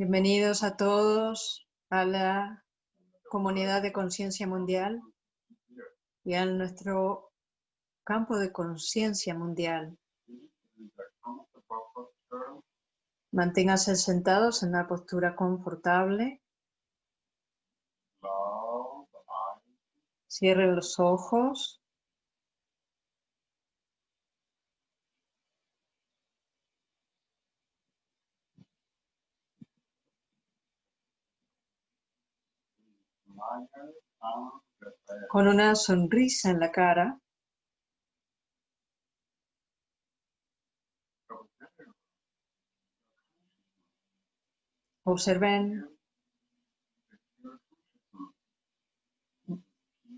Bienvenidos a todos a la comunidad de conciencia mundial y a nuestro campo de conciencia mundial. Manténganse sentados en una postura confortable. Cierren los ojos. Con una sonrisa en la cara. Observen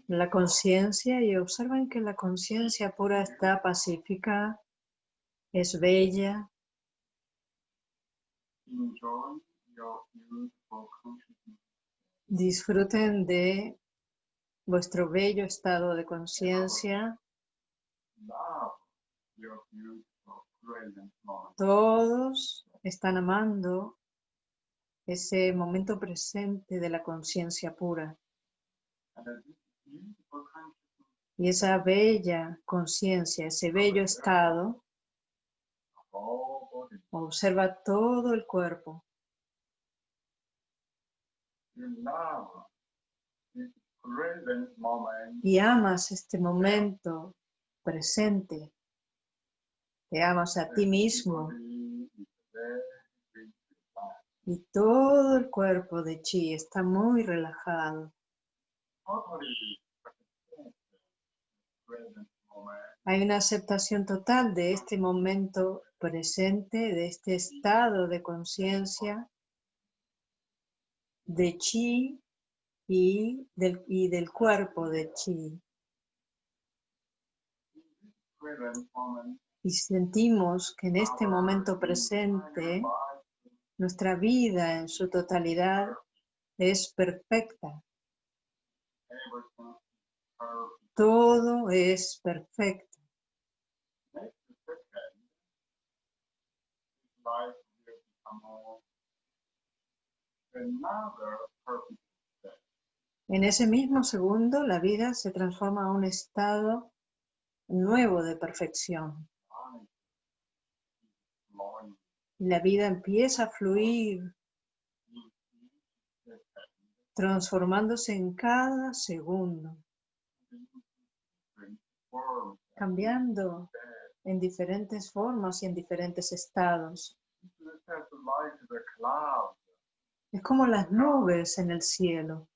la conciencia y observen que la conciencia pura está pacífica, es bella. Disfruten de vuestro bello estado de conciencia. Todos están amando ese momento presente de la conciencia pura. Y esa bella conciencia, ese bello estado, observa todo el cuerpo. Y amas este momento presente. Te amas a ti mismo. Y todo el cuerpo de Chi está muy relajado. Hay una aceptación total de este momento presente, de este estado de conciencia de chi y del, y del cuerpo de chi. Y sentimos que en este momento presente nuestra vida en su totalidad es perfecta. Todo es perfecto. En ese mismo segundo, la vida se transforma a un estado nuevo de perfección. La vida empieza a fluir, transformándose en cada segundo, cambiando en diferentes formas y en diferentes estados. Es como las nubes en el cielo.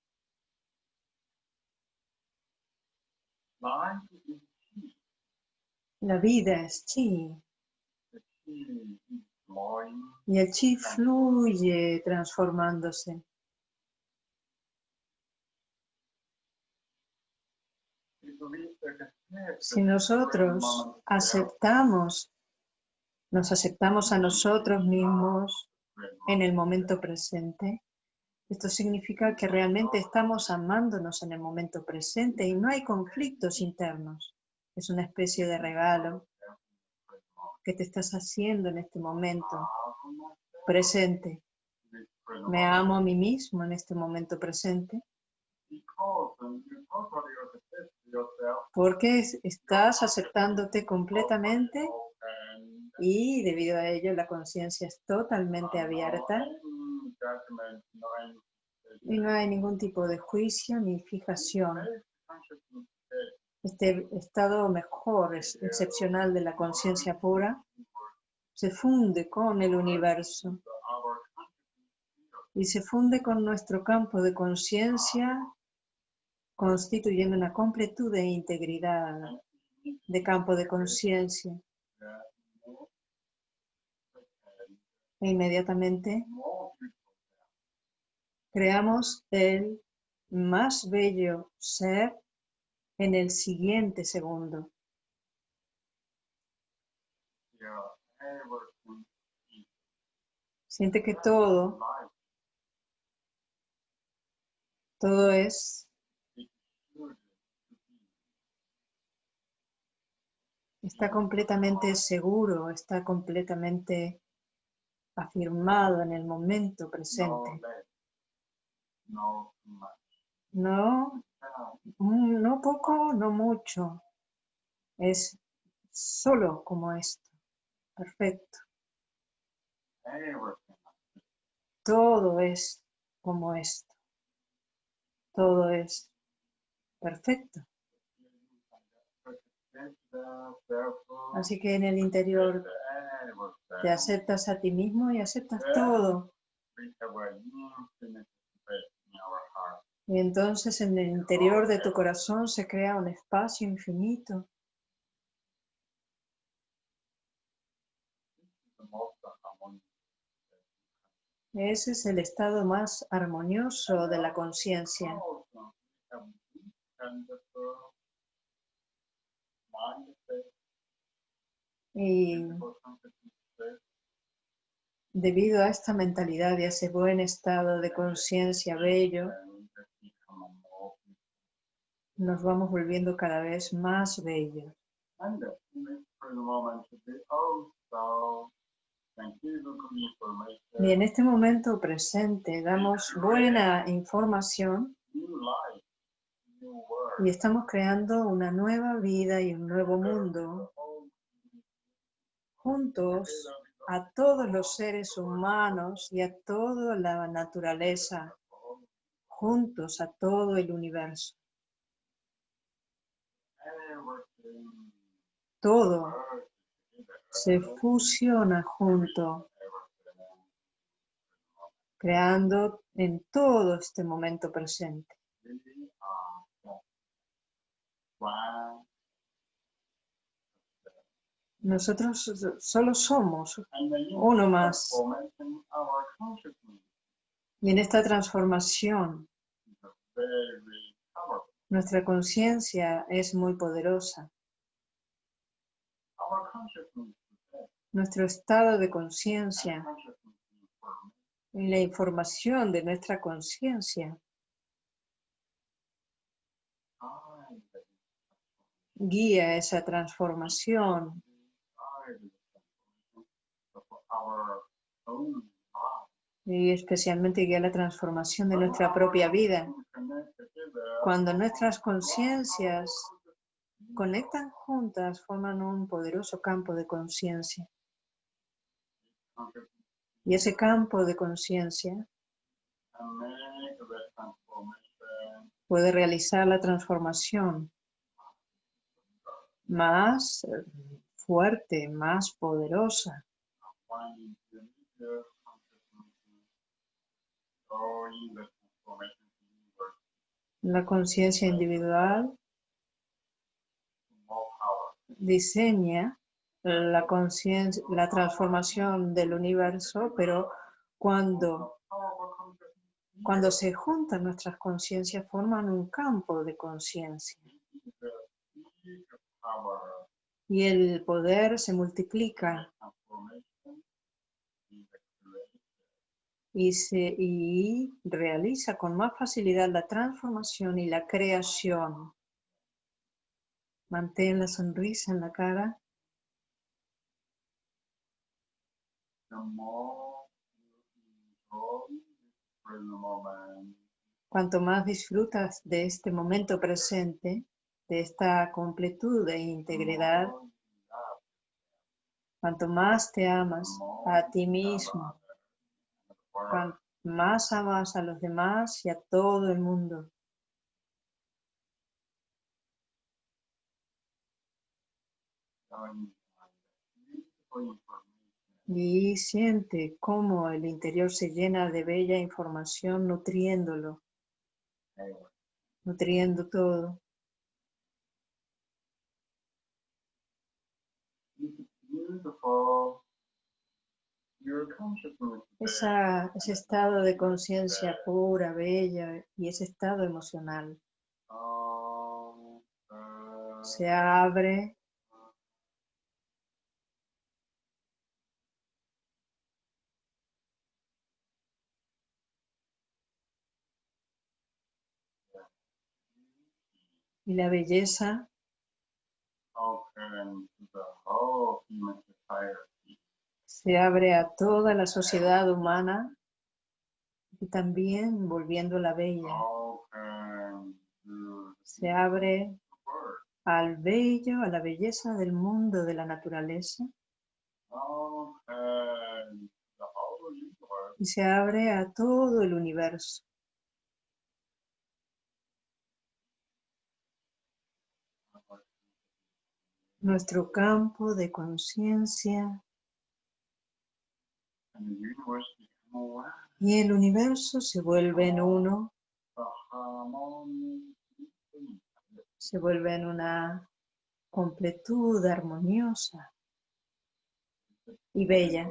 La vida es chi. Y el chi fluye transformándose. Si nosotros aceptamos, nos aceptamos a nosotros mismos, en el momento presente. Esto significa que realmente estamos amándonos en el momento presente y no hay conflictos internos. Es una especie de regalo que te estás haciendo en este momento presente. Me amo a mí mismo en este momento presente. Porque estás aceptándote completamente y debido a ello la conciencia es totalmente abierta y no hay ningún tipo de juicio ni fijación. Este estado mejor, es excepcional de la conciencia pura, se funde con el universo y se funde con nuestro campo de conciencia, constituyendo una completud de integridad de campo de conciencia. E inmediatamente creamos el más bello ser en el siguiente segundo. Siente que todo, todo es está completamente seguro, está completamente afirmado en el momento presente. No mm, no poco, no mucho. Es solo como esto. Perfecto. Everything. Todo es como esto. Todo es perfecto. Así que en el interior te aceptas a ti mismo y aceptas todo. Y entonces en el interior de tu corazón se crea un espacio infinito. Ese es el estado más armonioso de la conciencia. Y debido a esta mentalidad y a ese buen estado de conciencia bello, nos vamos volviendo cada vez más bellos. Y en este momento presente damos buena información y estamos creando una nueva vida y un nuevo mundo juntos a todos los seres humanos y a toda la naturaleza, juntos a todo el universo. Todo se fusiona junto, creando en todo este momento presente. Nosotros solo somos uno más. Y en esta transformación, nuestra conciencia es muy poderosa. Nuestro estado de conciencia y la información de nuestra conciencia guía esa transformación y especialmente guía la transformación de nuestra propia vida. Cuando nuestras conciencias conectan juntas, forman un poderoso campo de conciencia. Y ese campo de conciencia puede realizar la transformación más eh, fuerte, más poderosa. La conciencia individual diseña la la transformación del universo, pero cuando, cuando se juntan nuestras conciencias forman un campo de conciencia. Y el poder se multiplica y, se, y realiza con más facilidad la transformación y la creación. Mantén la sonrisa en la cara. Cuanto más disfrutas de este momento presente, de esta completud e integridad, cuanto más te amas a ti mismo, cuanto más amas a los demás y a todo el mundo. Y siente cómo el interior se llena de bella información nutriéndolo, nutriendo todo. Esa, ese estado de conciencia pura, bella y ese estado emocional se abre y la belleza Se abre a toda la sociedad humana y también volviendo la bella. Se abre al bello, a la belleza del mundo de la naturaleza y se abre a todo el universo. Nuestro campo de conciencia y el universo se vuelve en uno, se vuelve en una completud armoniosa y bella.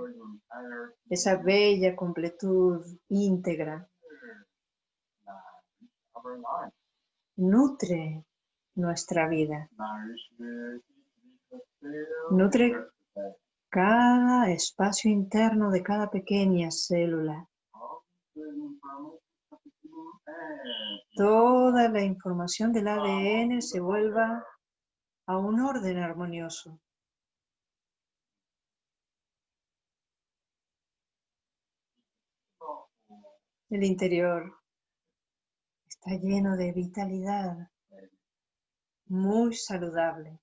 Esa bella completud íntegra nutre nuestra vida. Nutre cada espacio interno de cada pequeña célula. Toda la información del ADN se vuelva a un orden armonioso. El interior está lleno de vitalidad, muy saludable.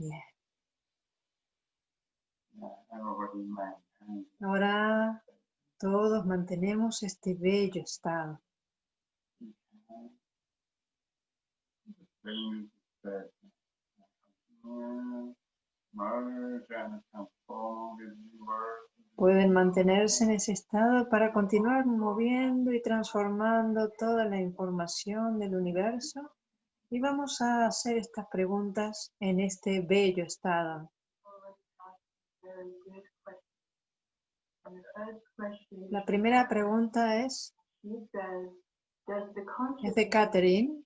Bien. Ahora todos mantenemos este bello estado. Pueden mantenerse en ese estado para continuar moviendo y transformando toda la información del universo. Y vamos a hacer estas preguntas en este bello estado. La primera pregunta es, es de Catherine.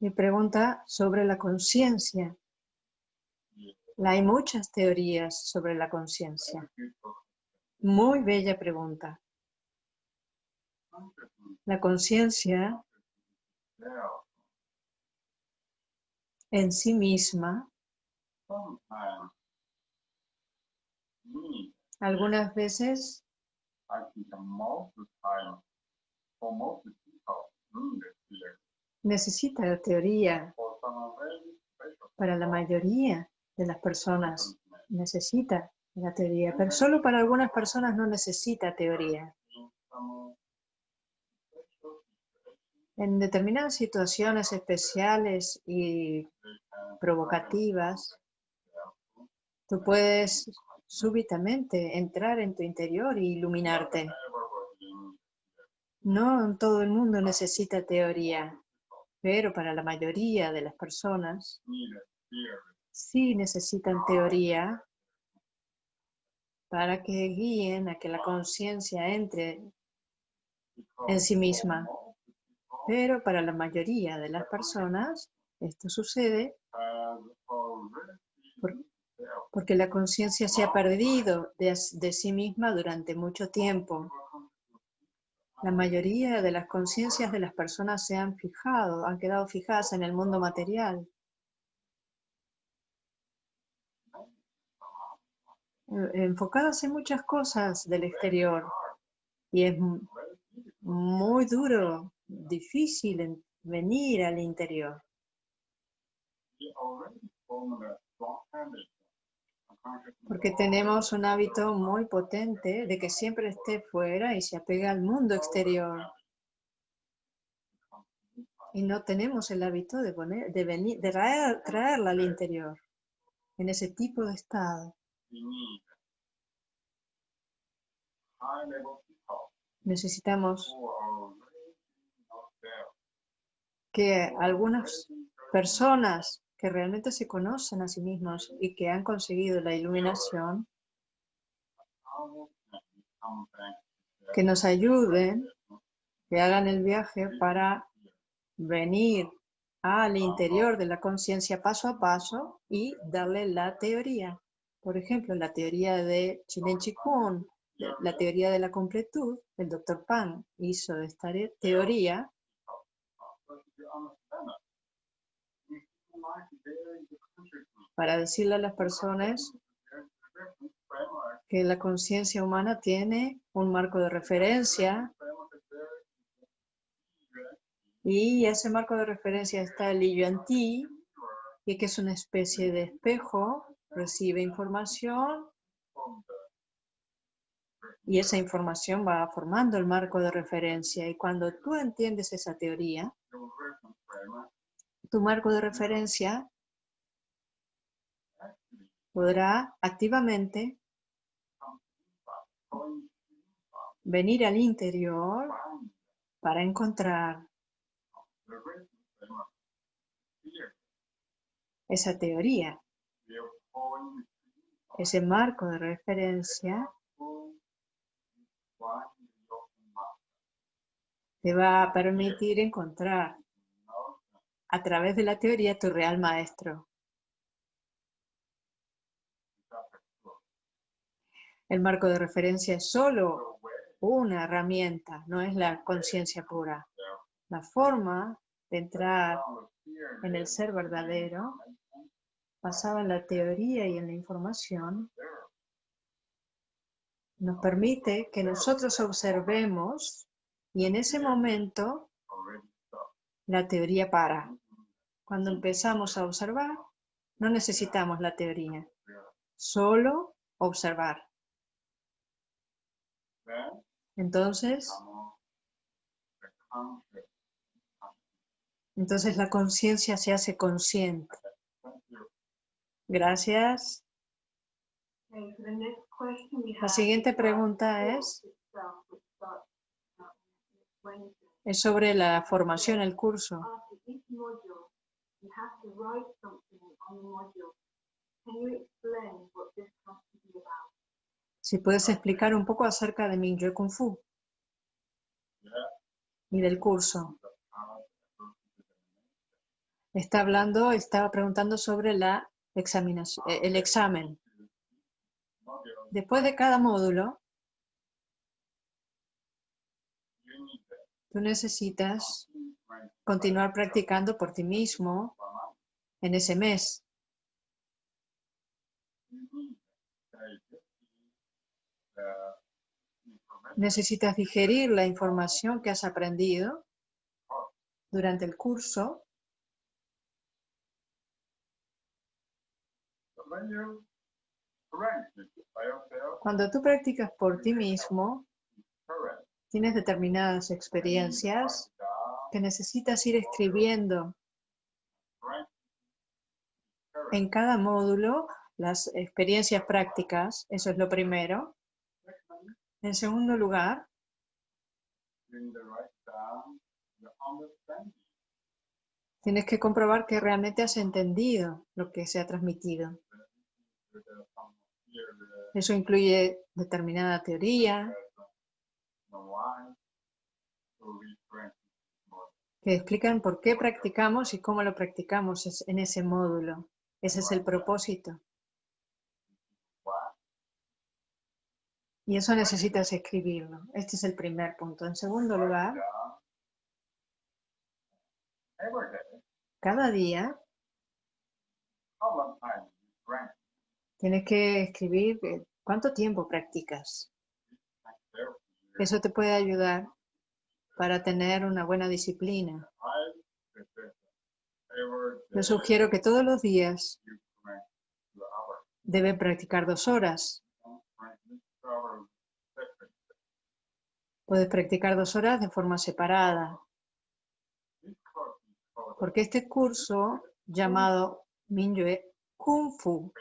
Mi pregunta sobre la conciencia. Hay muchas teorías sobre la conciencia. Muy bella pregunta. La conciencia en sí misma algunas veces necesita la teoría. Para la mayoría de las personas necesita la teoría, pero solo para algunas personas no necesita teoría. En determinadas situaciones especiales y provocativas, tú puedes súbitamente entrar en tu interior y iluminarte. No todo el mundo necesita teoría, pero para la mayoría de las personas sí necesitan teoría para que guíen a que la conciencia entre en sí misma. Pero para la mayoría de las personas esto sucede por- porque la conciencia se ha perdido de, de sí misma durante mucho tiempo. La mayoría de las conciencias de las personas se han fijado, han quedado fijadas en el mundo material. eh, enfocadas en muchas cosas del exterior. Y es mu- muy duro, difícil en- venir al interior. Porque tenemos un hábito muy potente de que siempre esté fuera y se apega al mundo exterior. Y no tenemos el hábito de, poner, de, venir, de traer- traerla al interior, en ese tipo de estado. Necesitamos que algunas personas que realmente se conocen a sí mismos y que han conseguido la iluminación, que nos ayuden, que hagan el viaje para venir al interior de la conciencia paso a paso y darle la teoría. Por ejemplo, la teoría de Chilen Chikun, la teoría de la completud, el doctor Pan hizo esta teoría para decirle a las personas que la conciencia humana tiene un marco de referencia y ese marco de referencia está el Yuan Ti, y que es una especie de espejo, recibe información y esa información va formando el marco de referencia. Y cuando tú entiendes esa teoría, tu marco de referencia podrá activamente venir al interior para encontrar esa teoría, ese marco de referencia te va a permitir encontrar a través de la teoría tu real maestro. El marco de referencia es solo una herramienta, no es la conciencia pura. La forma de entrar en el ser verdadero, basada en la teoría y en la información, nos permite que nosotros observemos y en ese momento. La teoría para. Cuando empezamos a observar, no necesitamos la teoría, solo observar. Entonces, entonces la conciencia se hace consciente. Gracias. La siguiente pregunta es- Es sobre la formación, el curso. Si puedes explicar un poco acerca de Mingyue Kung Fu y del curso. Está hablando, estaba preguntando sobre la examinación, eh, el examen. Después de cada módulo, You need the tú necesitas continuar practicando por ti mismo en ese mes. Necesitas digerir la información que has aprendido durante el curso. Cuando tú practicas por ti mismo. Tienes determinadas experiencias que necesitas ir escribiendo en cada módulo las experiencias prácticas. Eso es lo primero. En segundo lugar, tienes que comprobar que realmente has entendido lo que se ha transmitido. Eso incluye determinada teoría the why, so we practice more. Que explican por qué practicamos y cómo lo practicamos en ese módulo. Ese es el propósito. Y eso necesitas escribirlo. Este es el primer punto. En segundo lugar, cada día tienes que escribir eh, cuánto tiempo practicas. Eso te puede ayudar para tener una buena disciplina. Yo sugiero que todos los días debe practicar dos horas. Puedes practicar dos horas de forma separada, porque este curso llamado Minyue Kung Fu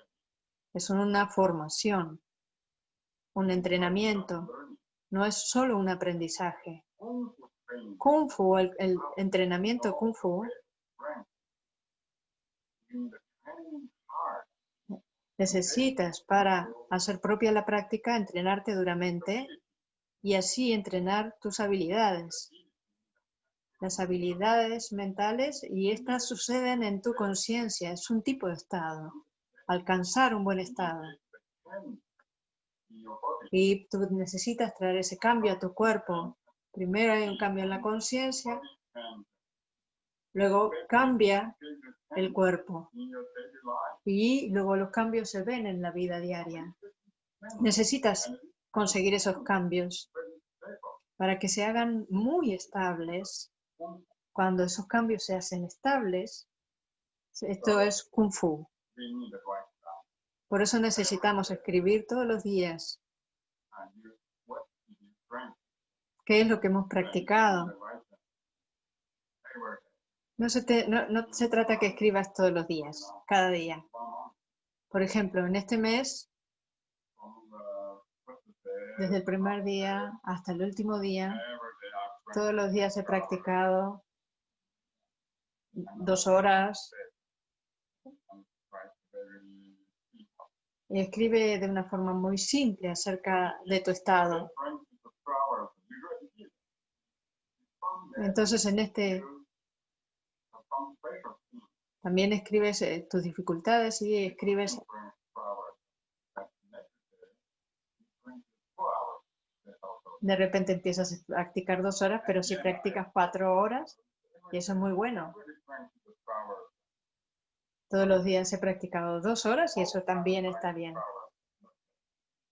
es una formación, un entrenamiento. No es solo un aprendizaje. Kung Fu el, entrenamiento Kung Fu, necesitas para hacer propia la práctica, entrenarte duramente y así entrenar tus habilidades. Las habilidades mentales y estas suceden en tu conciencia, es un tipo de estado, alcanzar un buen estado. Training in your body. Y tú necesitas traer ese cambio a tu cuerpo. Primero hay un cambio en la conciencia, luego cambia el cuerpo y luego los cambios se ven en la vida diaria. Necesitas conseguir esos cambios para que se hagan muy estables. Cuando esos cambios se hacen estables, esto es kung fu. Por eso necesitamos escribir todos los días qué es lo que hemos practicado. No se, trata que escribas todos los días, cada día. Por ejemplo, en este mes, desde el primer día hasta el último día, todos los días he practicado dos horas and write very simple. Y escribe de una forma muy simple acerca de tu estado. Entonces, en este también escribes eh, tus dificultades y escribes de repente empiezas a practicar dos horas, pero si practicas cuatro horas, y eso es muy bueno. really trying to the flowers. Todos los días he practicado dos horas y eso también está bien.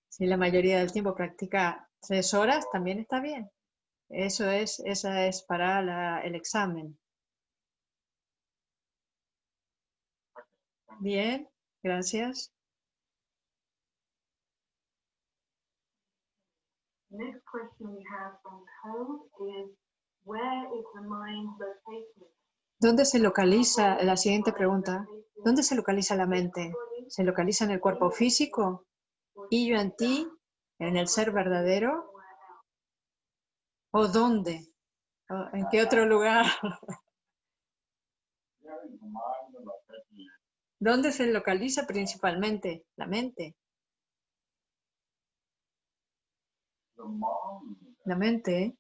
Si la mayoría del tiempo practica tres horas, también está bien. Eso es, esa es para la- el examen. Bien, gracias. Next question we have from Code is where is the mind located? ¿Dónde se localiza, la siguiente pregunta, ¿dónde se localiza la mente? ¿Se localiza en el cuerpo físico? ¿Y yo en ti? ¿En el ser verdadero? ¿O dónde? ¿O ¿En qué otro lugar? ¿Dónde se localiza principalmente? La mente. La mente,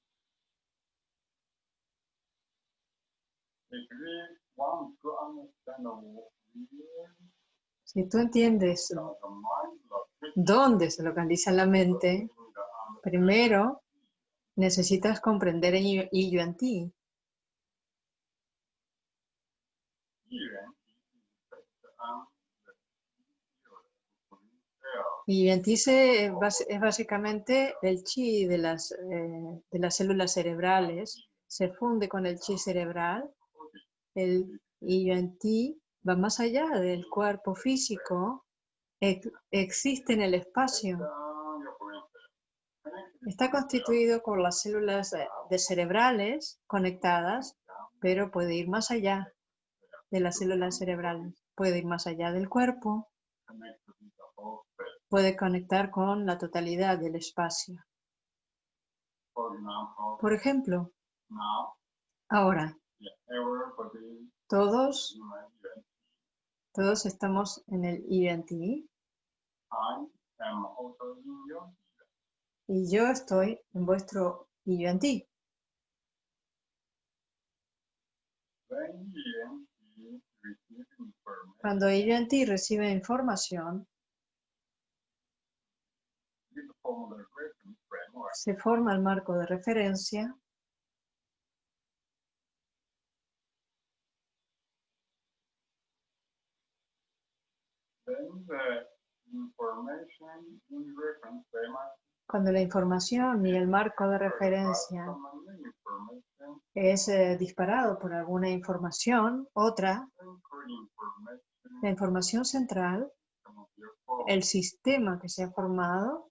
si tú entiendes dónde se localiza la mente, primero necesitas comprender el yo en ti. Y en ti es básicamente el chi de las, eh, de las células cerebrales, se funde con el chi cerebral. El y en ti va más allá del cuerpo físico, ex- existe en el espacio. Está constituido por las células de cerebrales conectadas, pero puede ir más allá de las células cerebrales. Puede ir más allá del cuerpo, puede conectar con la totalidad del espacio. Por ejemplo, ahora, todos, todos estamos en el INT I am y yo estoy en vuestro information, Cuando INT recibe información, se forma el marco de referencia cuando la información y el marco de referencia es eh, disparado por alguna información, otra, la información central, el sistema que se ha formado,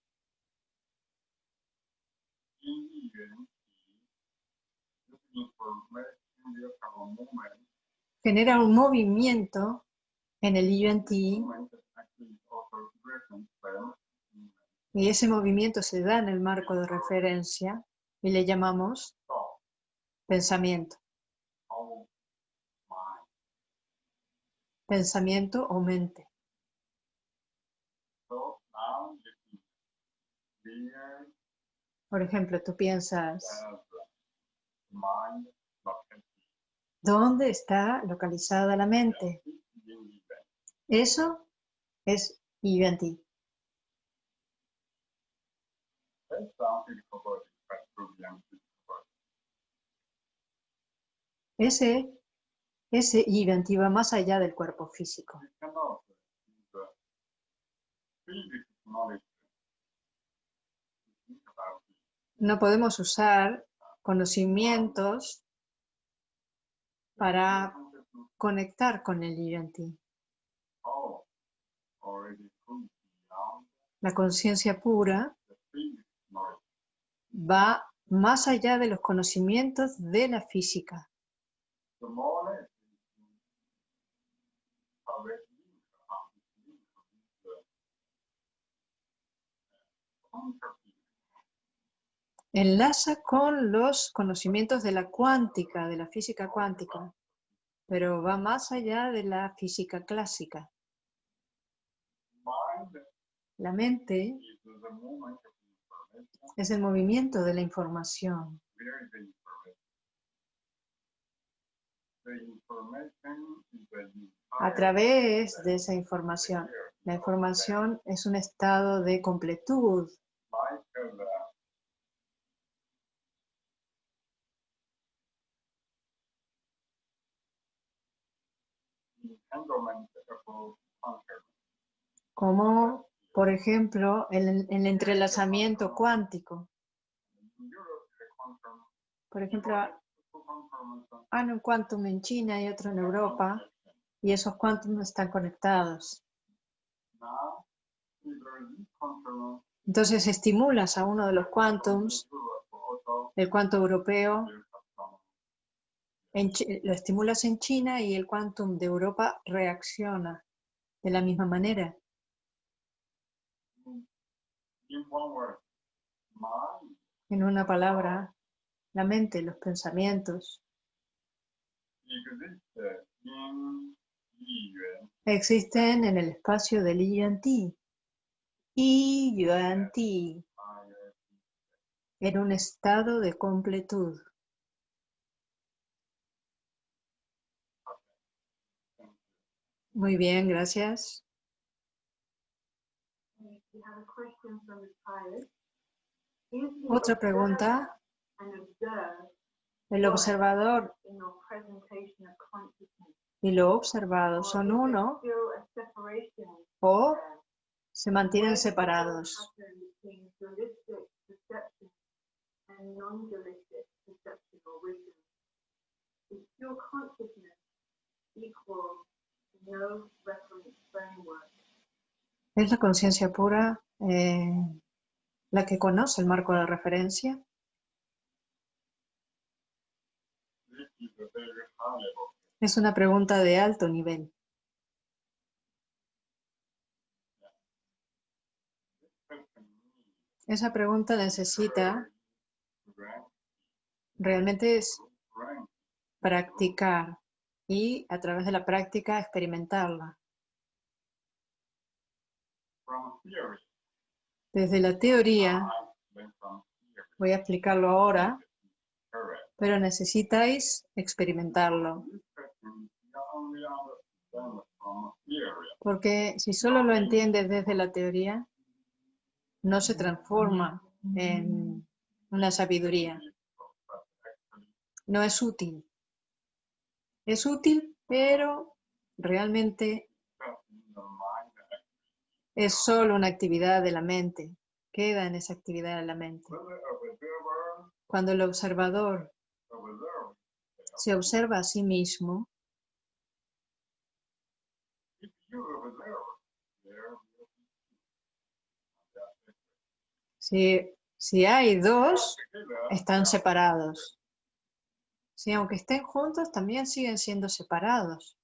genera un movimiento en el IUNT y ese movimiento se da en el marco de referencia y le llamamos pensamiento, pensamiento o mente. Por ejemplo, tú piensas, ¿dónde está localizada la mente? Eso es IUNT. Ese ese va más allá del cuerpo físico. No podemos usar conocimientos para conectar con el beyond La conciencia pura. Va más allá de los conocimientos de la física. Enlaza con los conocimientos de la cuántica, de la física cuántica, pero va más allá de la física clásica. La mente es el movimiento de la información. A través de esa información, la información es un estado de completud, como por ejemplo el, el entrelazamiento cuántico. Por ejemplo, hay un quantum en China y otro en Europa, y esos quantum están conectados. Entonces estimulas a uno de los quantums, el quantum europeo, lo estimulas en China y el quantum de Europa reacciona de la misma manera. in one word, mind En una palabra, la mente, los pensamientos, existen en el espacio del I Yuan Ti. I Yuan Ti, I, en un estado de completud. Muy bien, gracias. We have a question from the child. Is the Otra pregunta. El observador in your presentation of consciousness? y lo observado son uno o se mantienen separados. ¿Es la conciencia pura eh, la que conoce el marco de referencia? Es una pregunta de alto nivel. Esa pregunta necesita realmente es practicar y a través de la práctica experimentarla. Desde la teoría, theory. voy a explicarlo ahora, pero necesitáis experimentarlo. Porque si solo lo entiendes desde la teoría, no se transforma en una sabiduría. No es útil. Es útil, pero realmente just in the mind es solo una actividad de la mente. Queda en esa actividad de la mente. Cuando el observador se observa a sí mismo, si, si hay dos, están separados. Si aunque estén juntos, también siguen siendo separados.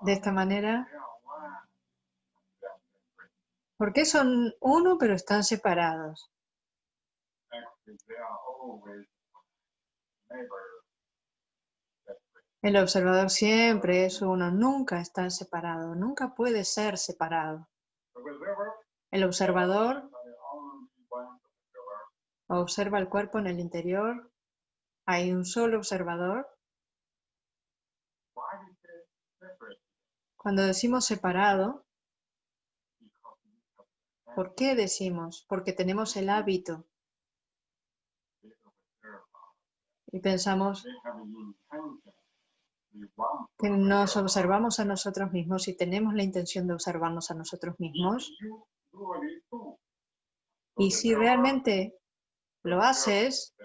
De esta manera, they are one. That's different. ¿por qué son uno pero están separados? El observador siempre es uno, nunca está separado, nunca puede ser separado. El observador observa el cuerpo en el interior, hay un solo observador. Cuando decimos separado, ¿Por qué decimos? Porque tenemos el hábito y pensamos que nos observamos a nosotros mismos y tenemos la intención de observarnos a nosotros mismos. Y si realmente lo haces,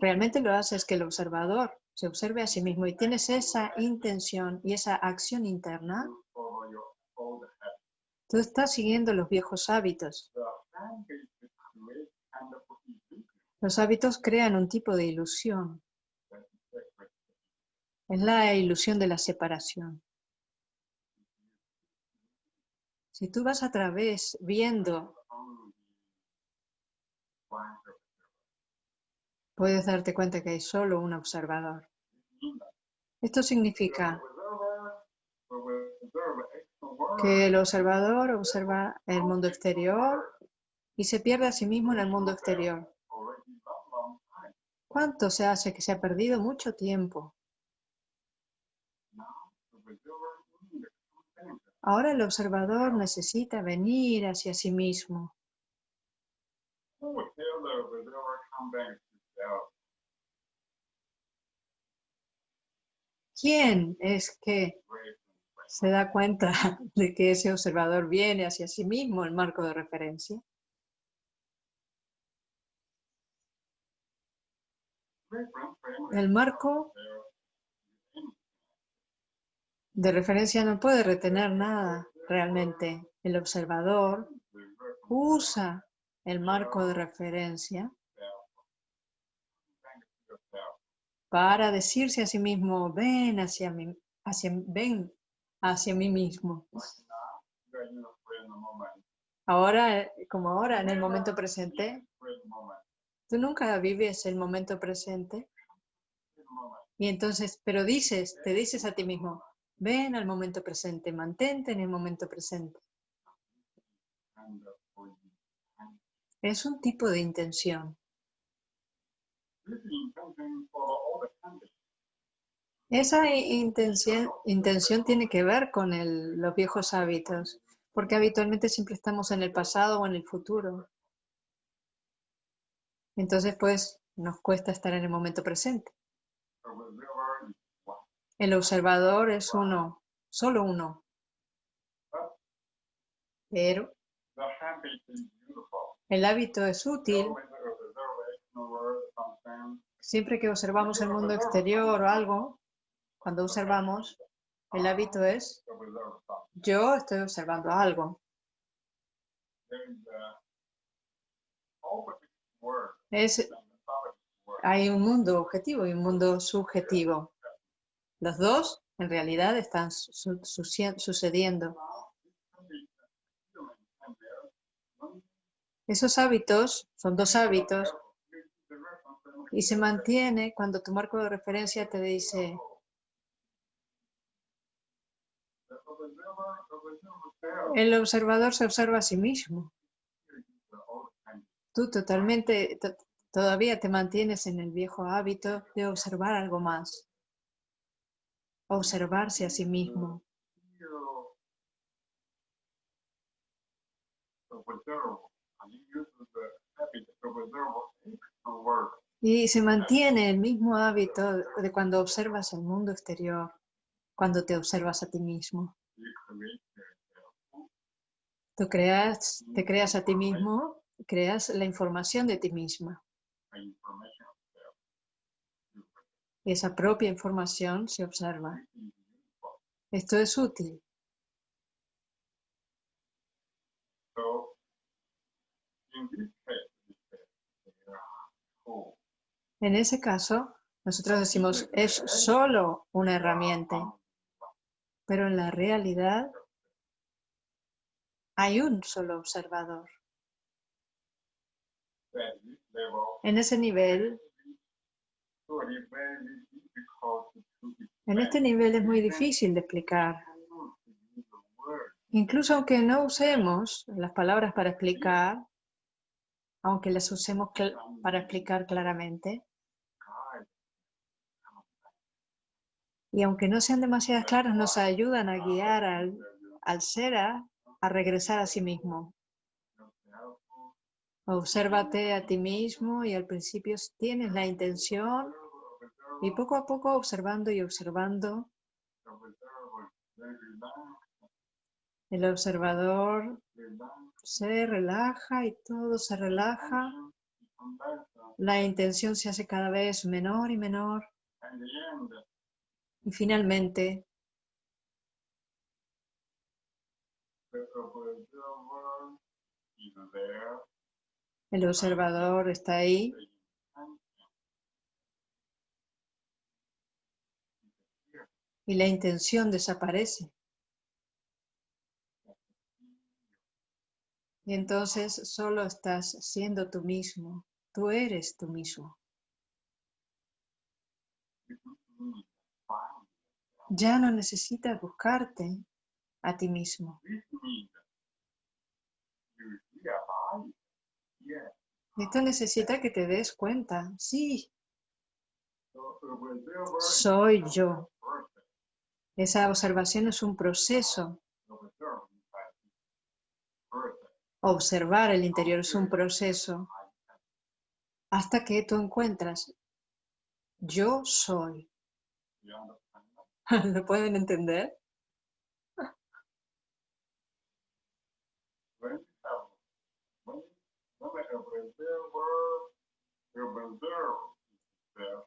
realmente lo haces que el observador se observe a sí mismo y tienes esa intención y esa acción interna, tú estás siguiendo los viejos hábitos. Los hábitos crean un tipo de ilusión. Es la ilusión de la separación. Si tú vas a través viendo, puedes darte cuenta que hay solo un observador. Esto significa que el observador observa el mundo exterior y se pierde a sí mismo en el mundo exterior. ¿Cuánto se hace que se ha perdido mucho tiempo? Ahora el observador necesita venir hacia sí mismo. ¿Quién es que se da cuenta de que ese observador viene hacia sí mismo, el marco de referencia? El marco de referencia no puede retener nada realmente. El observador usa el marco de referencia para decirse a sí mismo, ven hacia mí, hacia, ven hacia mí mismo. Ahora, como ahora, en el momento presente, tú nunca vives el momento presente y entonces, pero dices, te dices a ti mismo, ven al momento presente, mantente en el momento presente. Es un tipo de intención. Esa intención, tiene que ver con los viejos hábitos, porque habitualmente siempre estamos en el pasado o en el futuro. Entonces, pues, nos cuesta estar en el momento presente. El observador es uno, solo uno. Pero el hábito es útil When the observer is no word, something, siempre que observamos el mundo exterior o algo. Cuando observamos, el hábito es yo estoy observando algo. Hay un mundo objetivo y un mundo subjetivo. Los dos en realidad están sucediendo. Esos hábitos son dos hábitos y se mantiene cuando tu marco de referencia te dice, el observador se observa a sí mismo. Tú totalmente, to- todavía te mantienes en el viejo hábito de observar algo más. Observarse a sí mismo. Y se mantiene el mismo hábito de cuando observas el mundo exterior, cuando te observas a ti mismo. Tú creas, te creas a ti mismo, creas la información de ti misma. Y esa propia información se observa. Esto es útil. En ese caso, nosotros decimos, es solo una herramienta, pero en la realidad hay un solo observador. En ese nivel, en este nivel es muy difícil de explicar. Incluso aunque no usemos las palabras para explicar, aunque las usemos para explicar claramente, y aunque no sean demasiadas claras, nos ayudan a guiar al, al ser a, a regresar a sí mismo. Obsérvate a ti mismo y al principio tienes la intención y poco a poco observando y observando, el observador se relaja y todo se relaja. La intención se hace cada vez menor y menor. Y finalmente, el observador está ahí y la intención desaparece. Y entonces solo estás siendo tú mismo, tú eres tú mismo. Ya no necesitas buscarte a ti mismo. Esto necesita que te des cuenta. Sí, soy yo. Esa observación es un proceso. Observar el interior es un proceso hasta que tú encuentras, yo soy. ¿Lo pueden entender?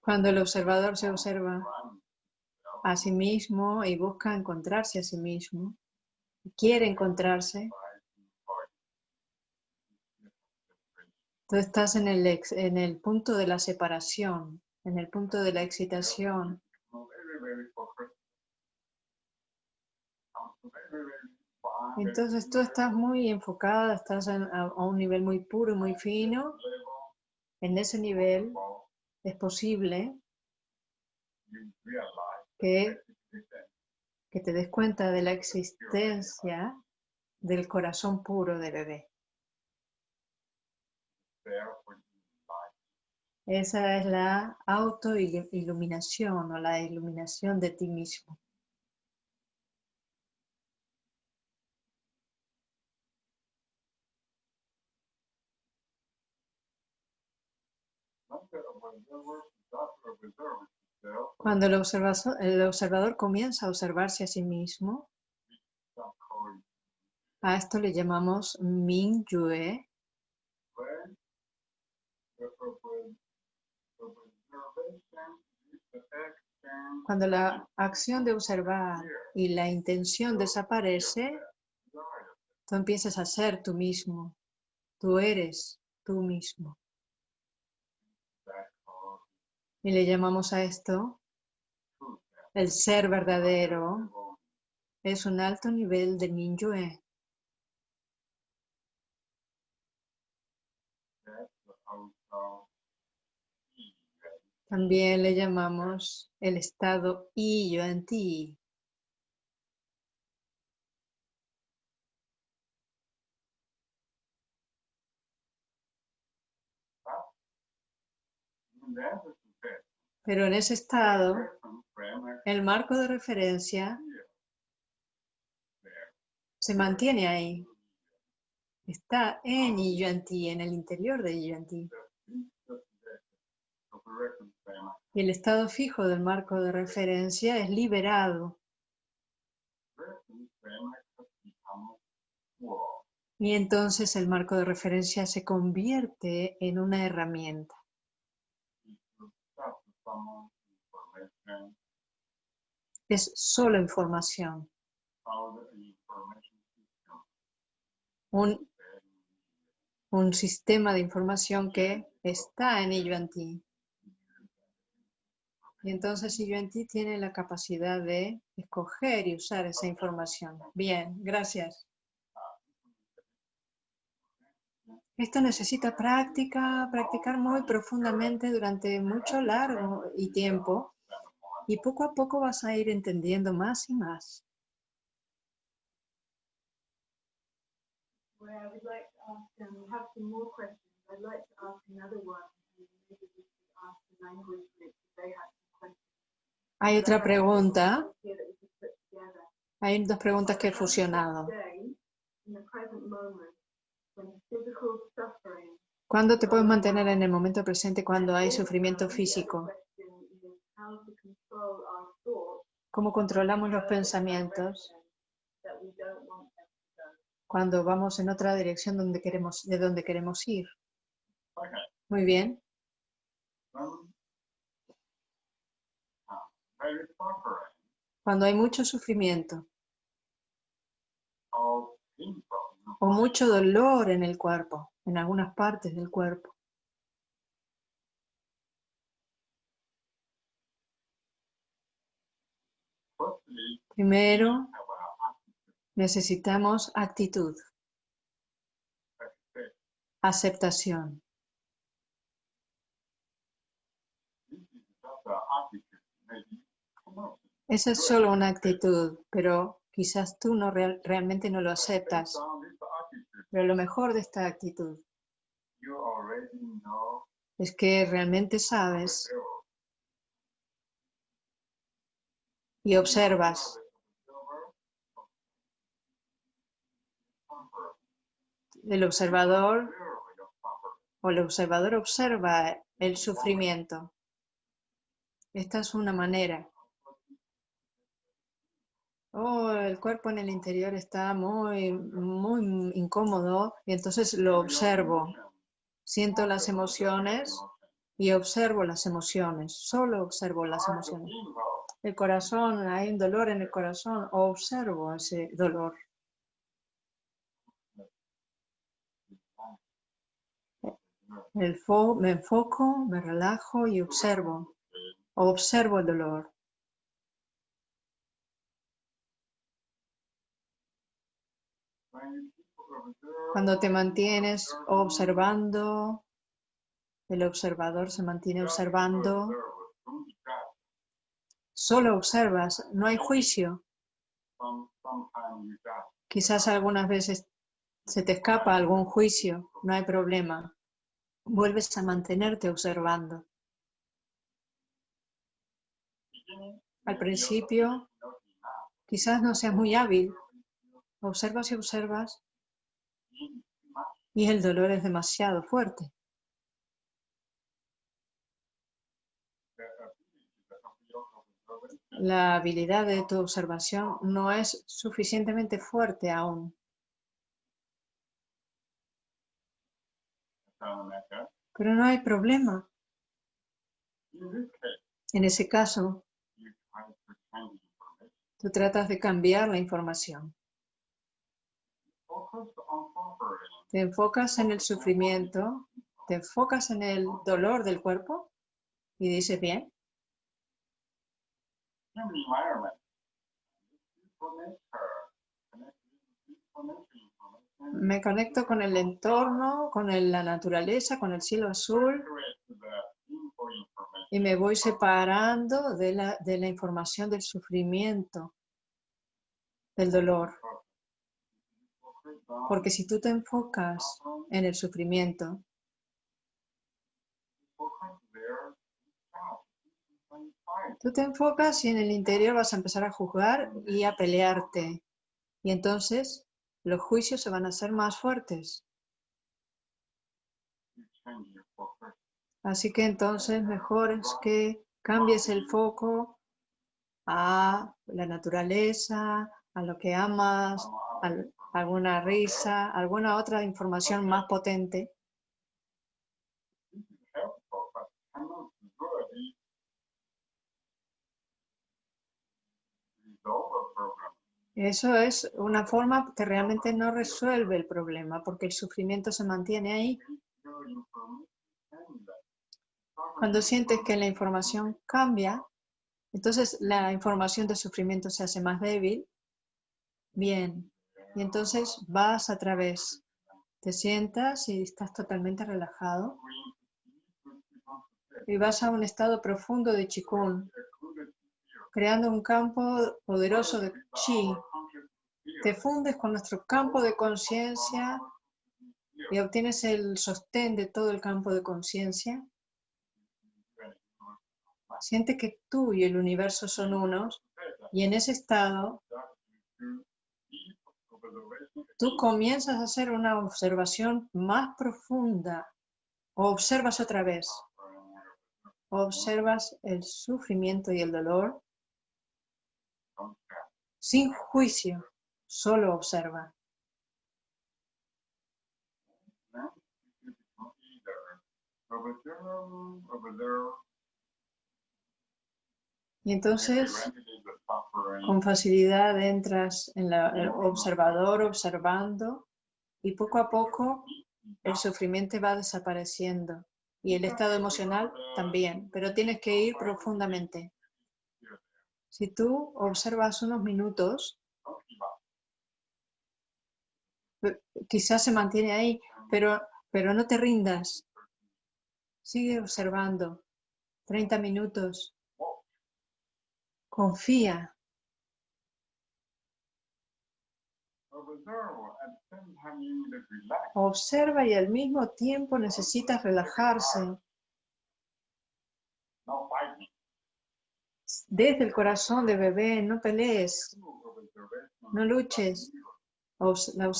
Cuando el observador se observa a sí mismo y busca encontrarse a sí mismo, quiere encontrarse, tú estás en el, ex- en el punto de la separación, en el punto de la excitación. Entonces tú estás muy enfocada, estás a, a un nivel muy puro y muy fino. En ese nivel es posible que, que te des cuenta de la existencia del corazón puro de bebé. Esa es la autoiluminación o la iluminación de ti mismo. Cuando el observazo- el observador comienza a observarse a sí mismo, a esto le llamamos Ming Yue, Cuando la acción de observar y la intención desaparece, tú empiezas a ser tú mismo. Tú eres tú mismo. Y le llamamos a esto el ser verdadero. Es un alto nivel de Minyue. También le llamamos el estado I yo ti. Pero en ese estado, el marco de referencia se mantiene ahí. Está en yo en el interior de I yo en ti. Y el estado fijo del marco de referencia es liberado. Y entonces el marco de referencia se convierte en una herramienta. Es solo información. Un, un sistema de información que está en ello en ti. Y entonces ello en ti tiene la capacidad de escoger y usar esa información. Bien, gracias. Esto necesita práctica, practicar muy profundamente durante mucho largo y tiempo. Y poco a poco vas a ir entendiendo más y más. Hay otra pregunta. Hay dos preguntas que he fusionado. ¿Cuándo te puedes mantener en el momento presente cuando hay sufrimiento físico? ¿Cómo controlamos los pensamientos cuando vamos en otra dirección donde queremos, de donde queremos ir? Muy bien. Cuando hay mucho sufrimiento. O mucho dolor en el cuerpo, en algunas partes del cuerpo, primero necesitamos actitud, aceptación. Esa es solo una actitud, pero quizás tú no real- realmente no lo aceptas. Pero lo mejor de esta actitud es que realmente sabes y observas. El observador o el observador observa el sufrimiento. Esta es una manera. Oh, el cuerpo en el interior está muy, muy incómodo y entonces lo observo. Siento las emociones y observo las emociones. Solo observo las emociones. El corazón, hay un dolor en el corazón, observo ese dolor. El me enfoco, me relajo y observo. Observo el dolor. Cuando te mantienes observando, el observador se mantiene observando, solo observas, no hay juicio. Quizás algunas veces se te escapa algún juicio, no hay problema. Vuelves a mantenerte observando. Al principio, quizás no seas muy hábil. Observas y observas y el dolor es demasiado fuerte. La habilidad de tu observación no es suficientemente fuerte aún. Pero no hay problema. En ese caso, tú tratas de cambiar la información. Te enfocas en el sufrimiento, te enfocas en el dolor del cuerpo y dices, bien, me conecto con el entorno, con el- la naturaleza, con el cielo azul. Y me voy separando de la, de la información del sufrimiento, del dolor. Porque si tú te enfocas en el sufrimiento, tú te enfocas y en el interior vas a empezar a juzgar y a pelearte. Y entonces los juicios se van a hacer más fuertes. Así que entonces mejor es que cambies el foco a la naturaleza, a lo que amas, alguna risa, alguna otra información más potente. Eso es una forma que realmente no resuelve el problema porque el sufrimiento se mantiene ahí. Cuando sientes que la información cambia, entonces la información de sufrimiento se hace más débil. Bien, y entonces vas a través, te sientas y estás totalmente relajado y vas a un estado profundo de chikun, creando un campo poderoso de chi. Te fundes con nuestro campo de conciencia y obtienes el sostén de todo el campo de conciencia. Siente que tú y el universo son unos y en ese estado tú comienzas a hacer una observación más profunda O observas otra vez. Observas el sufrimiento y el dolor sin juicio. Solo observa. Y entonces, con facilidad entras en la- el observador, observando, y poco a poco el sufrimiento va desapareciendo. Y el estado emocional también. Pero tienes que ir profundamente. Si tú observas unos minutos, quizás se mantiene ahí, pero, pero no te rindas. Sigue observando. 30 minutos. Confía. Observe at the same time you need to relax. Observa y al mismo tiempo necesitas relajarse. Desde el corazón de bebé, no pelees, no luches. La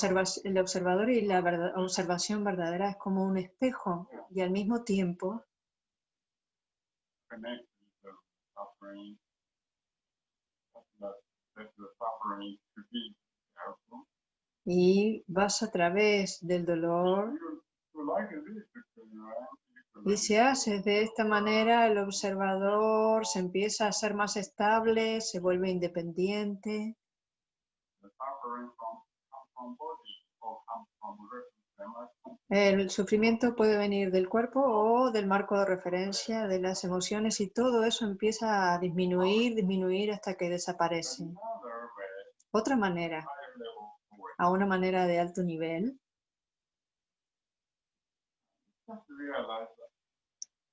el observador y la observación verdadera es como un espejo y al mismo tiempo y vas a través del dolor y si haces de esta manera el observador se empieza a ser más estable, se vuelve independiente. El sufrimiento puede venir del cuerpo o del marco de referencia, de las emociones y todo eso empieza a disminuir, disminuir hasta que desaparece. Otra manera, way. a una manera de alto nivel,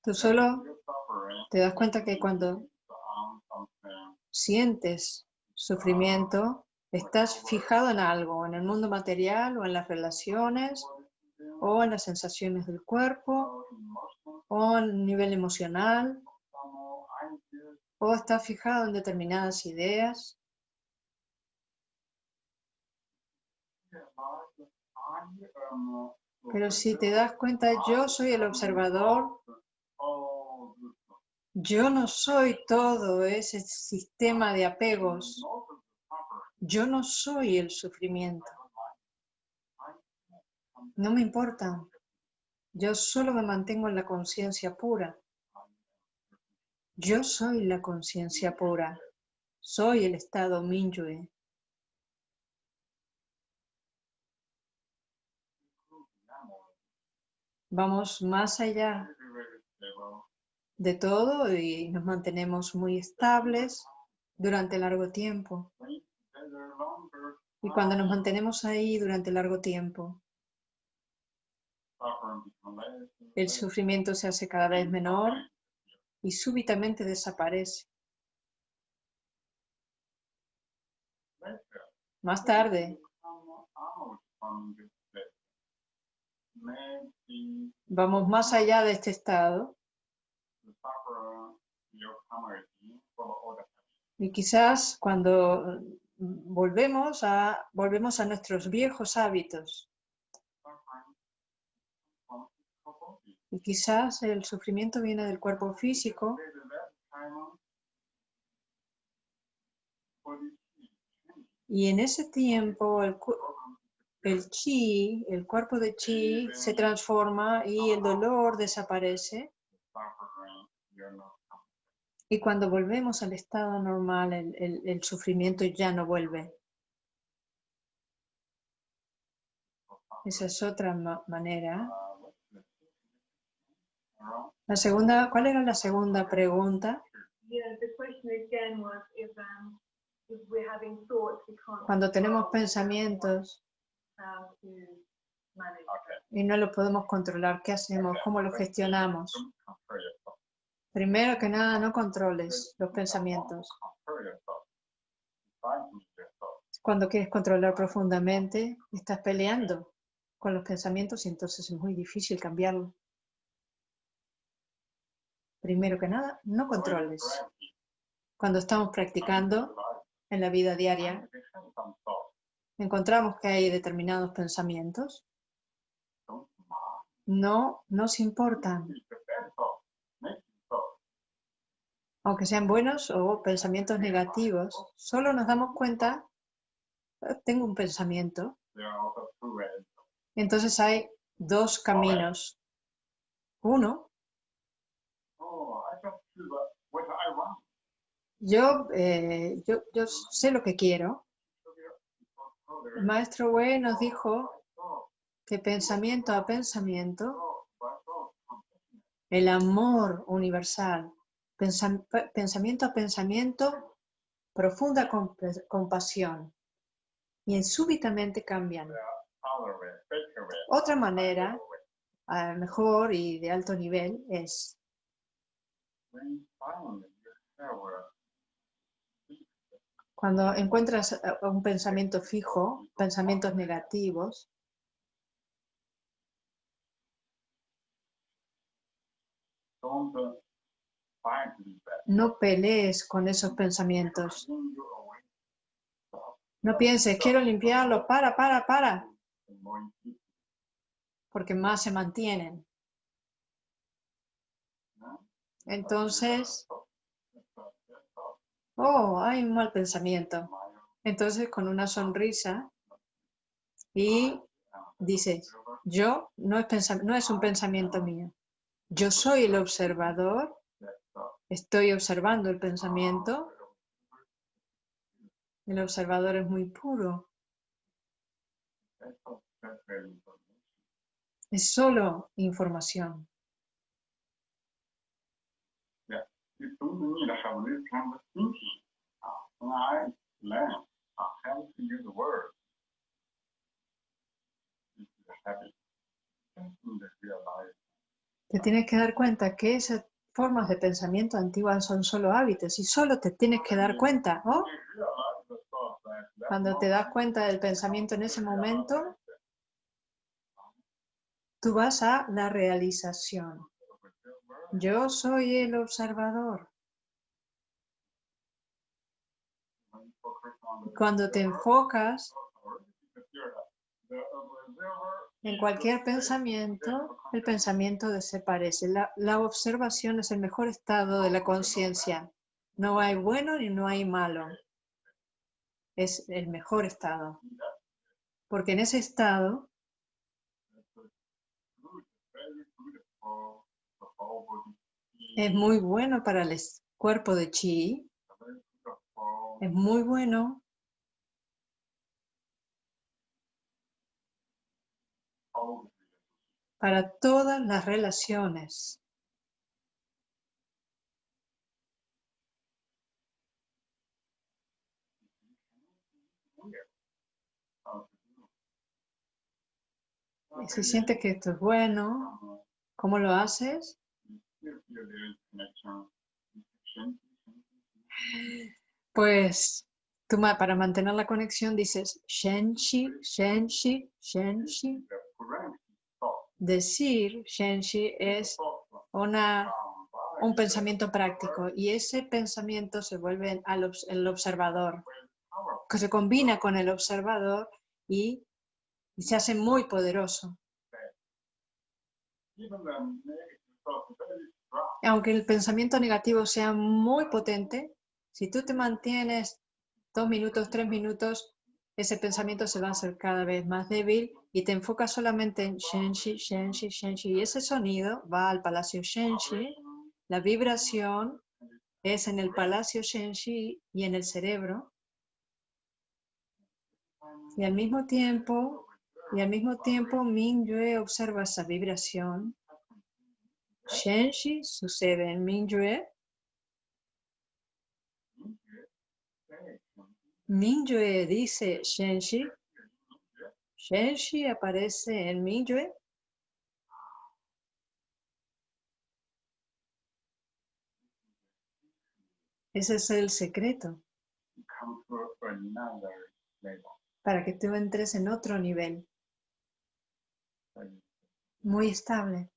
tú solo te das cuenta que cuando something sientes sufrimiento, estás fijado en algo, en el mundo material o en las relaciones o en las sensaciones del cuerpo o en nivel emocional o estás fijado en determinadas ideas. realize that I am Pero si te das cuenta, yo soy el observador, yo no soy todo ese sistema de apegos, yo no soy el sufrimiento, no me importa, yo solo me mantengo en la conciencia pura, yo soy la conciencia pura, soy el estado Minyue. Vamos más allá de todo y nos mantenemos muy estables durante largo tiempo. Y cuando nos mantenemos ahí durante largo tiempo, el sufrimiento se hace cada vez menor y súbitamente desaparece. Más tarde, vamos más allá de este estado. Y quizás cuando mm, volvemos a, volvemos a nuestros viejos hábitos. Y quizás el sufrimiento viene del cuerpo físico. Y en ese tiempo el, el chi, el cuerpo de chi se transforma y el dolor desaparece y cuando volvemos al estado normal el, sufrimiento ya no vuelve. Esa es otra ma- manera. La segunda, ¿cuál era la segunda pregunta? Cuando tenemos pensamientos Okay. y no los podemos controlar, ¿qué hacemos? ¿Cómo los gestionamos? Primero que nada, no controles los pensamientos. Cuando quieres controlar profundamente, estás peleando con los pensamientos y entonces es muy difícil cambiarlo. Primero que nada, no controles. Cuando estamos practicando en la vida diaria, encontramos que hay determinados pensamientos. No nos importan, aunque sean buenos o pensamientos negativos. Solo nos damos cuenta, "Eh, tengo un pensamiento. Entonces hay dos caminos. Uno, yo, eh, yo, yo sé lo que quiero. So there- so there Maestro Wei nos dijo que pensamiento a pensamiento, el amor universal, pensa- pe- pensamiento a pensamiento, profunda compa- compasión. Y súbitamente cambian. Otra manera, mejor y de alto nivel, es When finally you have a cuando encuentras eh, un pensamiento fijo, pensamientos negativos, no pelees con esos pensamientos. No pienses, quiero limpiarlo, para, para, para, porque más se mantienen. Entonces, oh, hay un mal pensamiento. Entonces, con una sonrisa y dices, yo no es, no es un pensamiento mío. Yo soy el observador, estoy observando el pensamiento. El observador es muy puro, es solo información. Te tienes que dar cuenta que esas formas de pensamiento antiguas son solo hábitos y solo te tienes que dar cuenta. ¿oh? Cuando te das cuenta del pensamiento en ese momento, tú vas a la realización. Yo soy el observador. Cuando te enfocas en cualquier pensamiento, el pensamiento desaparece. La, observación es el mejor estado de la conciencia. No hay bueno ni no hay malo. Es el mejor estado. Porque en ese estado es muy bueno para el cuerpo de chi, es muy bueno para todas las relaciones. Y si sientes que esto es bueno, ¿cómo lo haces? Pues tú para mantener la conexión dices Shenshi, Shenshi, Shenshi. Decir Shenshi es una, un pensamiento práctico y ese pensamiento se vuelve al el observador, que se combina con el observador y, y se hace muy poderoso. Aunque el pensamiento negativo sea muy potente, si tú te mantienes dos minutos, tres minutos, ese pensamiento se va a hacer cada vez más débil y te enfocas solamente en Shenshi, Shenshi, Shenshi. Y ese sonido va al palacio Shenshi. La vibración es en el palacio Shenshi y en el cerebro. Y al mismo tiempo, y al mismo tiempo, Mingyue observa esa vibración. Shenshi sucede en Mingyue. Mingyue dice Shenshi. Shenshi aparece en Mingyue. Ese es el secreto para que tú entres en otro nivel muy estable.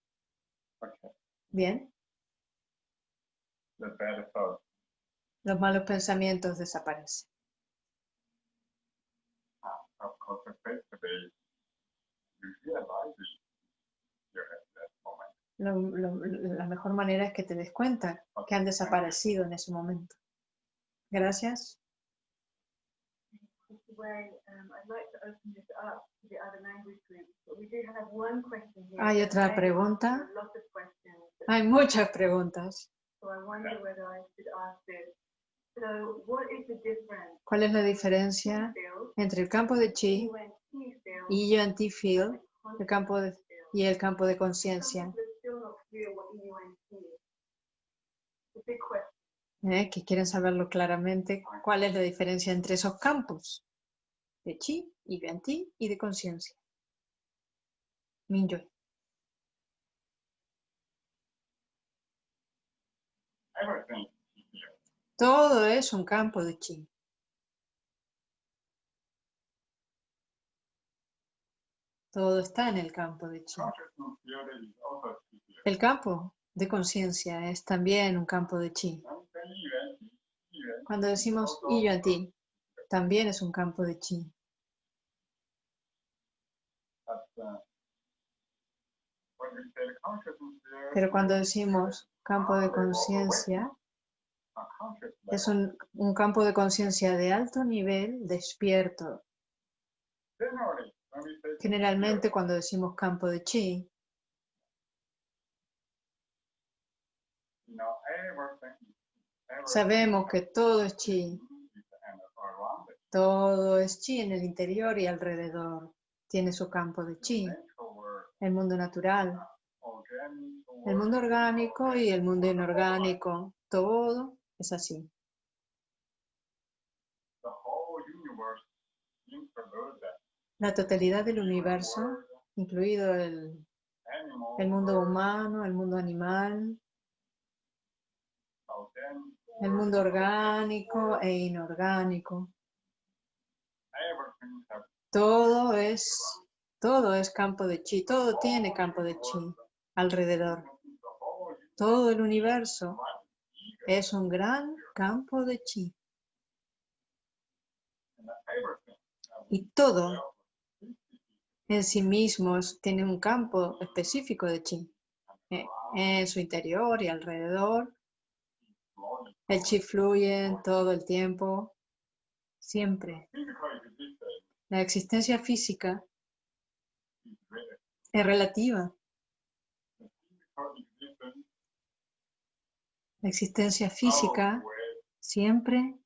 Bien, The bad thought, los malos pensamientos desaparecen. lo- lo- la mejor manera es que te des cuenta que han desaparecido en ese momento. Gracias. Way, um, I'd like to open this up Hay otra pregunta. Hay muchas preguntas. so I wonder whether I should ask this. So what is the difference ¿Cuál es la diferencia field, entre el campo de chi, field, y UNT field, and el campo de- field? y el campo de conciencia? ¿eh? Que quieren saberlo claramente. ¿Cuál es la diferencia entre esos campos? De chi y UNT y de conciencia. Here. Todo es un campo de chi. Todo está en el campo de chi. El campo de conciencia es también un campo de chi. Cuando decimos y yuan-ti, también es un campo de chi. Pero cuando decimos campo de conciencia, es un, campo de conciencia de alto nivel, despierto. Generalmente cuando decimos campo de chi, sabemos que todo es chi. Todo es chi en el interior y alrededor. Tiene su campo de chi. El mundo natural, el mundo orgánico y el mundo inorgánico. Todo es así. La totalidad del universo, incluido el, el mundo humano, el mundo animal, el mundo orgánico e inorgánico. Todo es, todo es campo de chi, todo tiene campo de chi alrededor. Todo el universo es un gran campo de chi. Y todo en sí mismo tiene un campo específico de chi. Eh, En su interior y alrededor. El chi fluye todo el tiempo, siempre. La existencia física es relativa. La existencia física siempre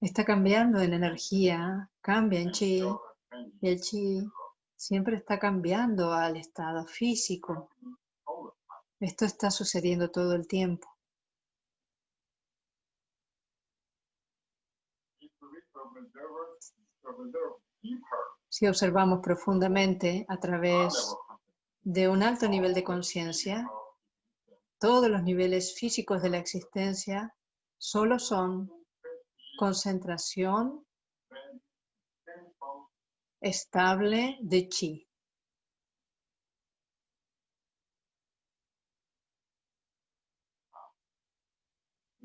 está cambiando en energía, cambia en chi. Y el chi siempre está cambiando al estado físico. Esto está sucediendo todo el tiempo. If we observe, observe deeper, Si observamos profundamente a través de un alto nivel de conciencia, todos los niveles físicos de la existencia solo son concentración estable de chi.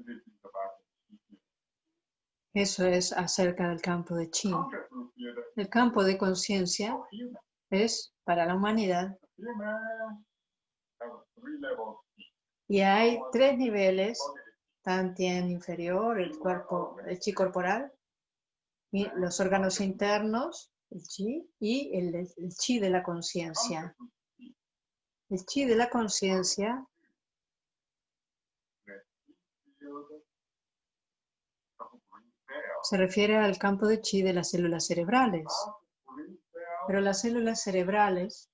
this is about the Eso es acerca del campo de chi. El campo de conciencia es para la humanidad y hay tres niveles, Tantien inferior, el cuerpo, el chi corporal, y los órganos internos, el chi, y el, el chi de la conciencia. El chi de la conciencia se refiere al campo de chi de las células cerebrales, pero las células cerebrales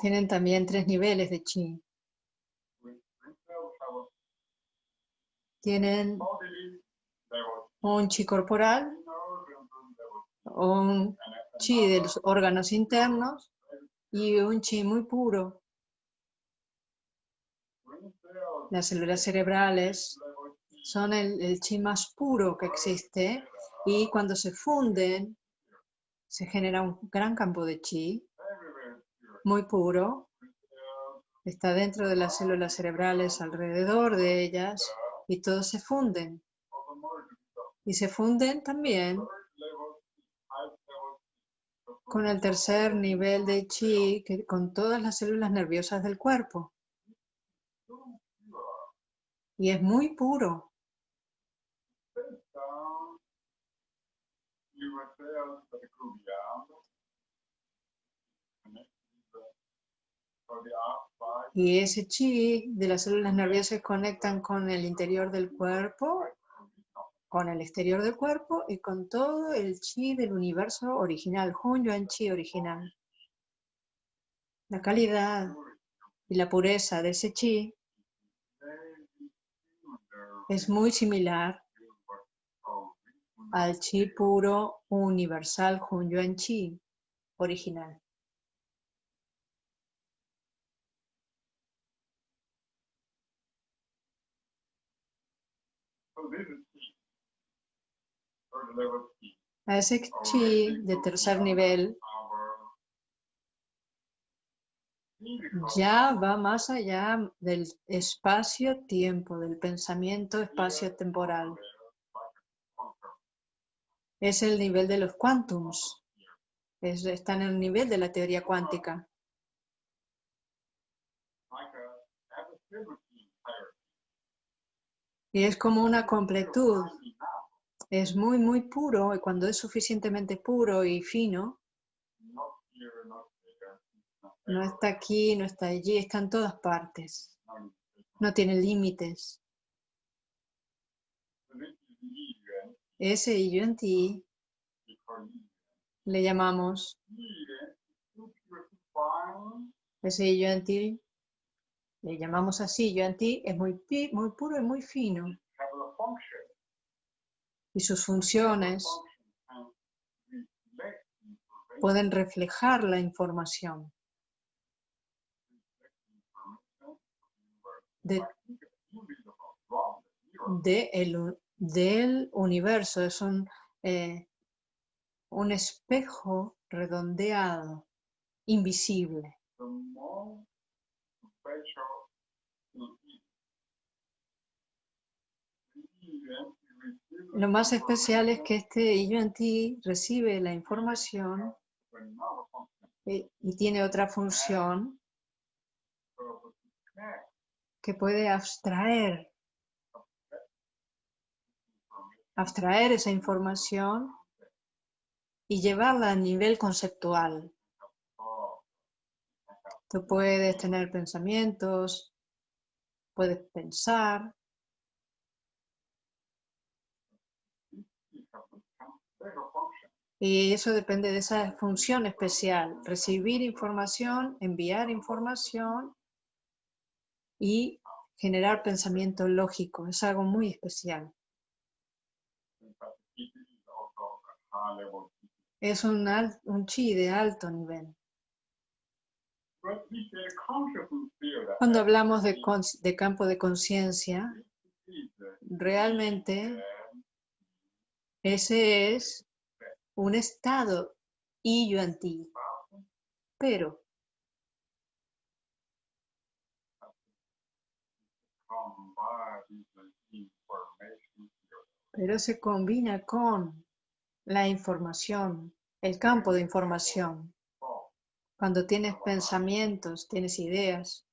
tienen también tres niveles de chi. Tienen un chi corporal, un chi de los órganos internos y un chi muy puro. Las células cerebrales son el, chi más puro que existe y cuando se funden se genera un gran campo de chi muy puro. Está dentro de las células cerebrales, alrededor de ellas y todos se funden. Y se funden también con el tercer nivel de chi, con todas las células nerviosas del cuerpo. Y es muy puro. Y ese chi de las células nerviosas conectan con el interior del cuerpo, con el exterior del cuerpo y con todo el chi del universo original, Hun Yuan Chi original. La calidad y la pureza de ese chi es muy similar al chi puro universal Hun Yuan Chi original. A ese chi de tercer nivel ya va más allá del espacio-tiempo, del pensamiento espacio-temporal. Es el nivel de los quantums. Es, está en el nivel de la teoría cuántica. Y es como una completud. Es muy, muy puro y cuando es suficientemente puro y fino, no está aquí, no está allí, está en todas partes. No tiene límites. So this is the Yuan, Ese yuan ti we call Yuan. le llamamos, ese yuan ti le llamamos así, yuan ti es muy, muy puro y muy fino. Y sus funciones pueden reflejar la información de, de el del universo. Es un, eh, un espejo redondeado, invisible. Lo más especial es que este yuan ti recibe la información eh, y tiene otra función que puede abstraer, abstraer esa información y llevarla a nivel conceptual. Tú puedes tener pensamientos, puedes pensar, y eso depende de esa función especial, recibir información, enviar información y generar pensamiento lógico. Es algo muy especial. In fact, it is also a high level. Es un, al- un chi de alto nivel. That Cuando hablamos de, campo de conciencia, realmente and ese es un estado y yuan ti. Pero pero se combina con la información, el campo de información. Cuando tienes pensamientos, tienes ideas,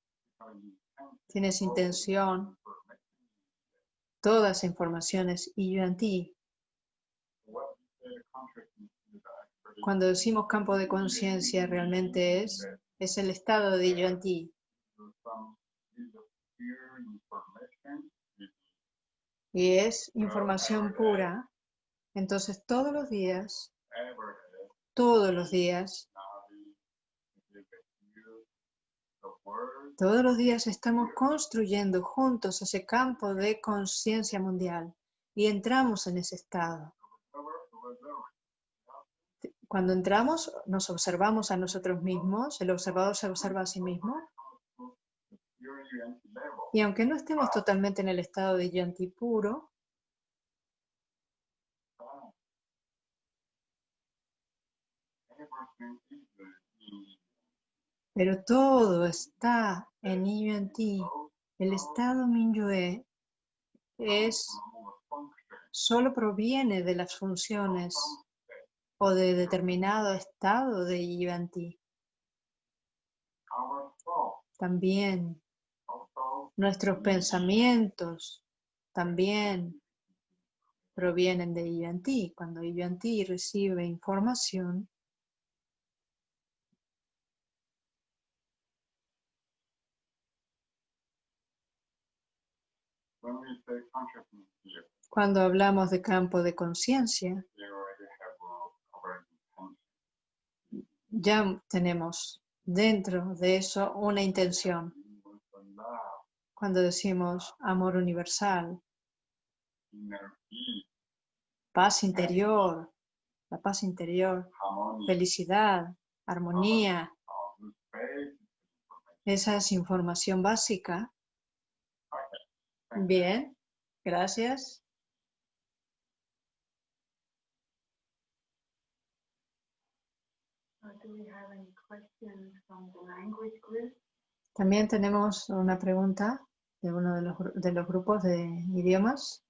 tienes intención, information, toda esa información es y ti. field that actually Cuando decimos campo de conciencia, realmente es, es el estado de ti. pure information with Y es información pura. Entonces todos los días, todos los días, todos los días estamos construyendo juntos ese campo de conciencia mundial y entramos en ese estado. Cuando entramos, nos observamos a nosotros mismos, el observador se observa a sí mismo, y aunque no estemos totalmente en el estado de yanti puro, Everything is in pero todo está en Yuan-Ti. El estado Minyue es solo proviene de las funciones o de determinado estado de thoughts También nuestros pensamientos también provienen de Yuan-Ti. Cuando Yuan-Ti recibe información, cuando hablamos de campo de conciencia, ya tenemos dentro de eso una intención. Cuando decimos amor universal, paz interior, la paz interior, felicidad, armonía, esa es información básica. Thank you. Bien, gracias. Uh, do we have any questions from the language group? También tenemos una pregunta de uno de los, de los grupos de idiomas.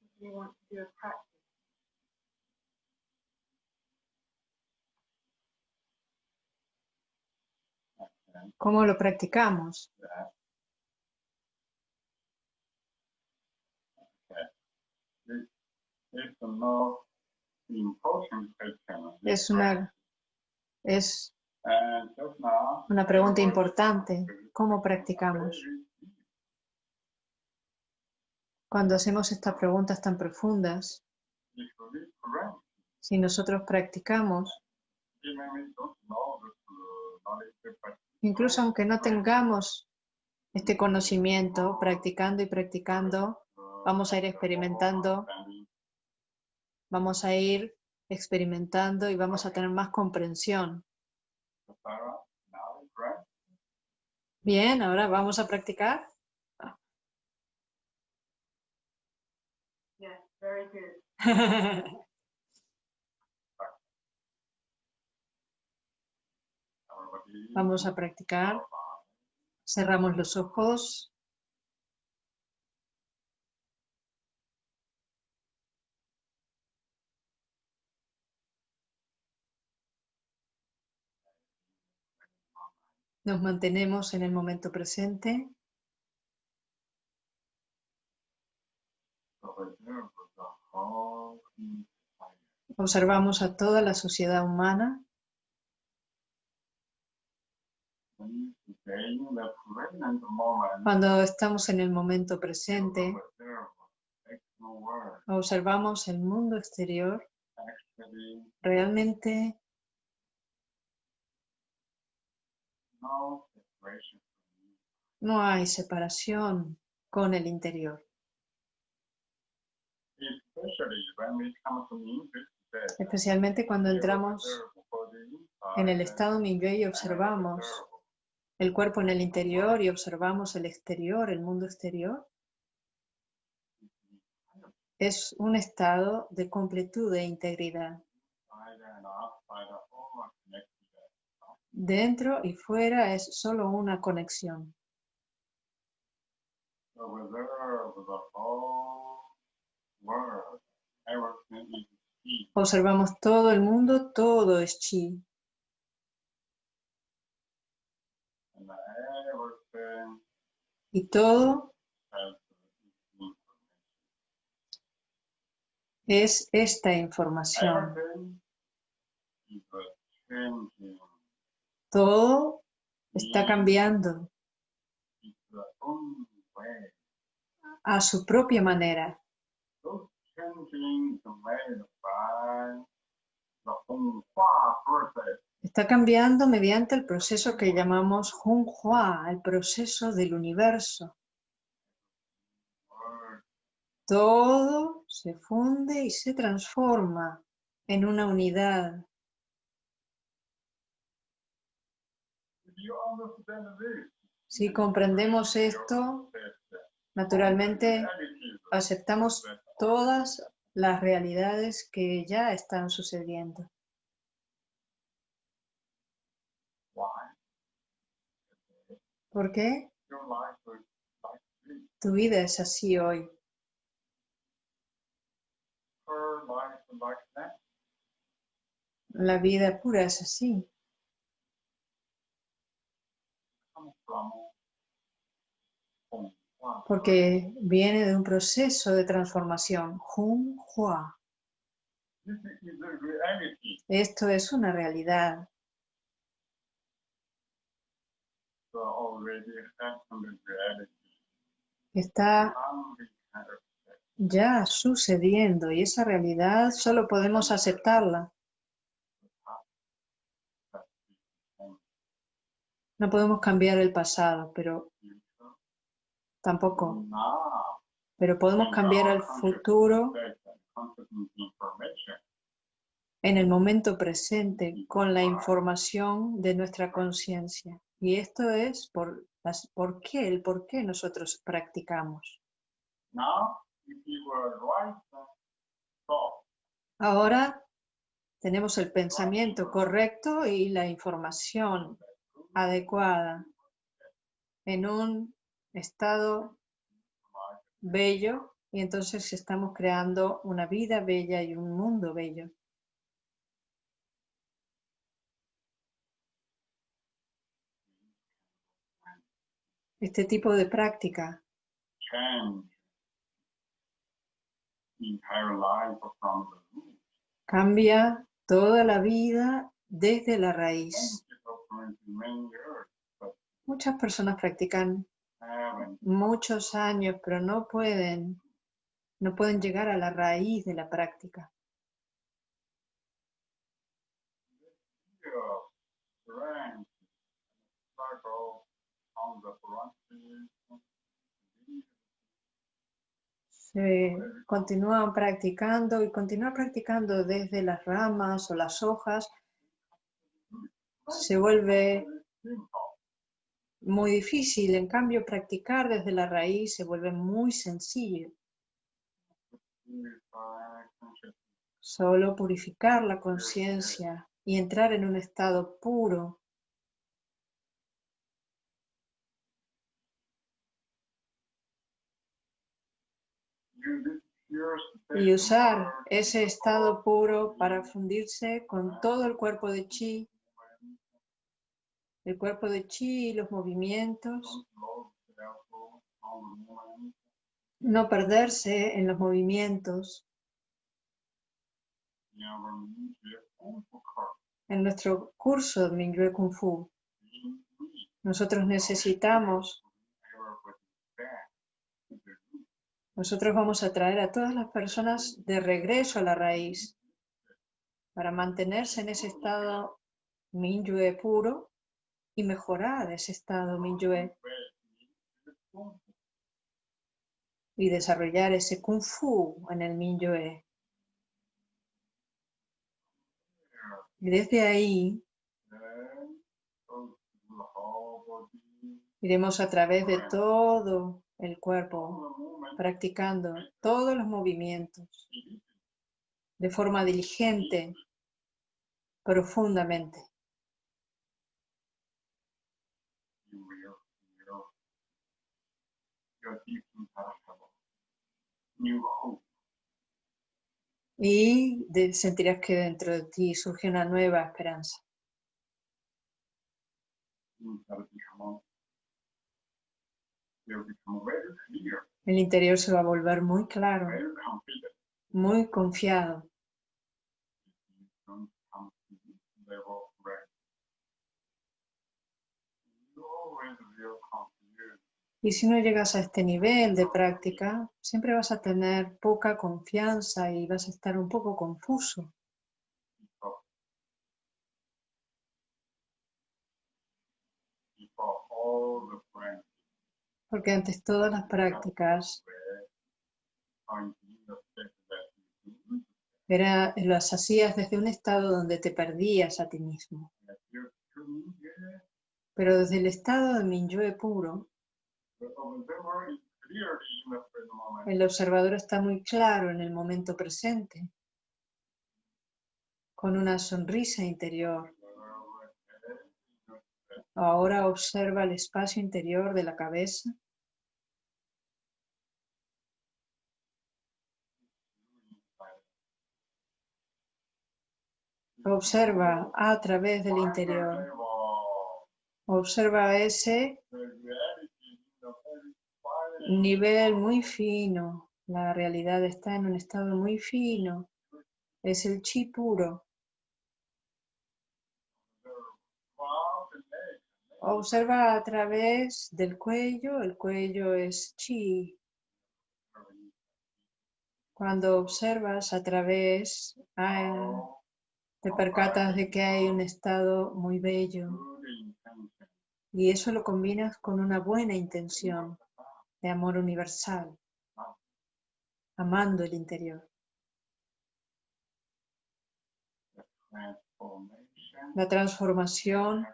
If you want to do a ¿Cómo lo practicamos? Es una, es una pregunta importante. ¿Cómo practicamos? Cuando hacemos estas preguntas tan profundas, si nosotros practicamos, incluso aunque no tengamos este conocimiento, practicando y practicando, vamos a ir experimentando, vamos a ir experimentando y vamos a tener más comprensión. Bien, ahora vamos a practicar. yes, very good. Vamos a practicar. Cerramos los ojos. Nos mantenemos en el momento presente. Observamos a toda la sociedad humana. When you stay in the present moment, Cuando estamos en el momento presente, observamos el mundo exterior. Realmente no hay separación con el interior. Especialmente cuando entramos en el estado Mingyue y observamos el cuerpo en el interior y observamos el exterior, el mundo exterior, es un estado de completud e integridad. Dentro y fuera es solo una conexión. Observamos todo el mundo, todo es chi. Y todo es esta información. Todo está cambiando a su propia manera. Está cambiando mediante el proceso que llamamos Hunhua, el proceso del universo. Todo se funde y se transforma en una unidad. Si comprendemos esto, naturalmente aceptamos todas las realidades que ya están sucediendo. ¿Por qué? Tu vida es así hoy. La vida pura es así. Porque viene de un proceso de transformación. Jun Hua. Esto es una realidad. Está ya sucediendo y esa realidad solo podemos aceptarla. No podemos cambiar el pasado, pero tampoco, pero podemos cambiar el futuro en el momento presente con la información de nuestra conciencia. Y esto es por, las, por qué, el por qué nosotros practicamos. now if you were right thought Ahora tenemos el pensamiento correcto y la información adecuada en un estado bello y entonces estamos creando una vida bella y un mundo bello. Este tipo de práctica cambia toda la vida desde la raíz. Muchas personas practican muchos años, pero no pueden, no pueden llegar a la raíz de la práctica. Se continúan practicando y continuar practicando desde las ramas o las hojas se vuelve muy difícil. En cambio, practicar desde la raíz se vuelve muy sencillo. Solo purificar la conciencia y entrar en un estado puro y usar ese estado puro para fundirse con todo el cuerpo de chi, el cuerpo de chi y los movimientos, no perderse en los movimientos. En nuestro curso de Mingyue Kung Fu, nosotros necesitamos, nosotros vamos a traer a todas las personas de regreso a la raíz para mantenerse en ese estado Minyue puro y mejorar ese estado Minyue y desarrollar ese Kung Fu en el Minyue. Y desde ahí iremos a través de todo el cuerpo, practicando todos los movimientos de forma diligente, profundamente. Y sentirás que dentro de ti surge una nueva esperanza. El interior se va a volver muy claro, muy confiado. Y si no llegas a este nivel de práctica, siempre vas a tener poca confianza y vas a estar un poco confuso. Porque antes todas las prácticas era, las hacías desde un estado donde te perdías a ti mismo. Pero desde el estado de Minyue puro, el observador está muy claro en el momento presente, con una sonrisa interior. Ahora observa el espacio interior de la cabeza Observa a través del interior. Observa ese nivel muy fino. La realidad está en un estado muy fino. Es el chi puro. Observa a través del cuello. El cuello es chi. Cuando observas a través, ah, te percatas de que hay un estado muy bello. Y eso lo combinas con una buena intención de amor universal, amando el interior. La transformación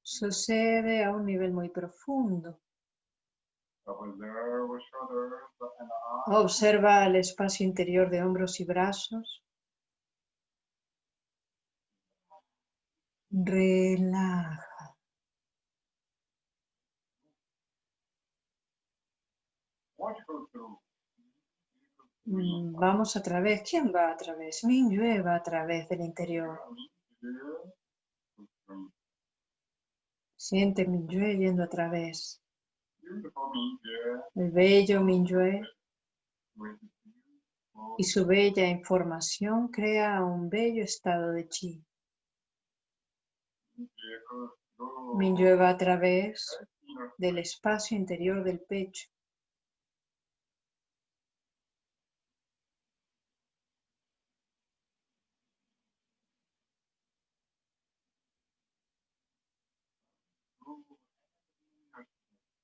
sucede a un nivel muy profundo. Observa el espacio interior de hombros y brazos. Relaja. Mm, Vamos a través. ¿Quién va a través? Minyue va a través del interior. Siente Minyue yendo a través. El bello Minyue y su bella información crea un bello estado de chi. Minyue va a través del espacio interior del pecho.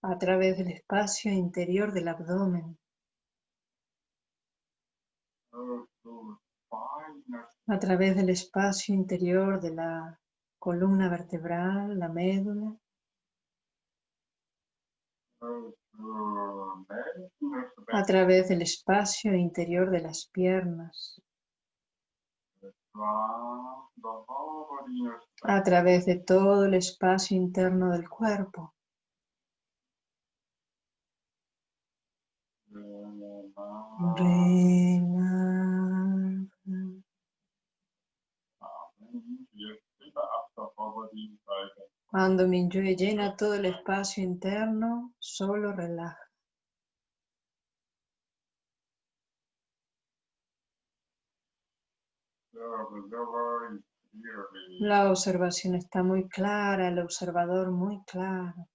a través del espacio interior del abdomen, a través del espacio interior de la columna vertebral, la médula, a través del espacio interior de las piernas, a través de todo el espacio interno del cuerpo. Cuando Minyue llena todo el espacio interno, solo relaja. La observación está muy clara, el observador muy claro.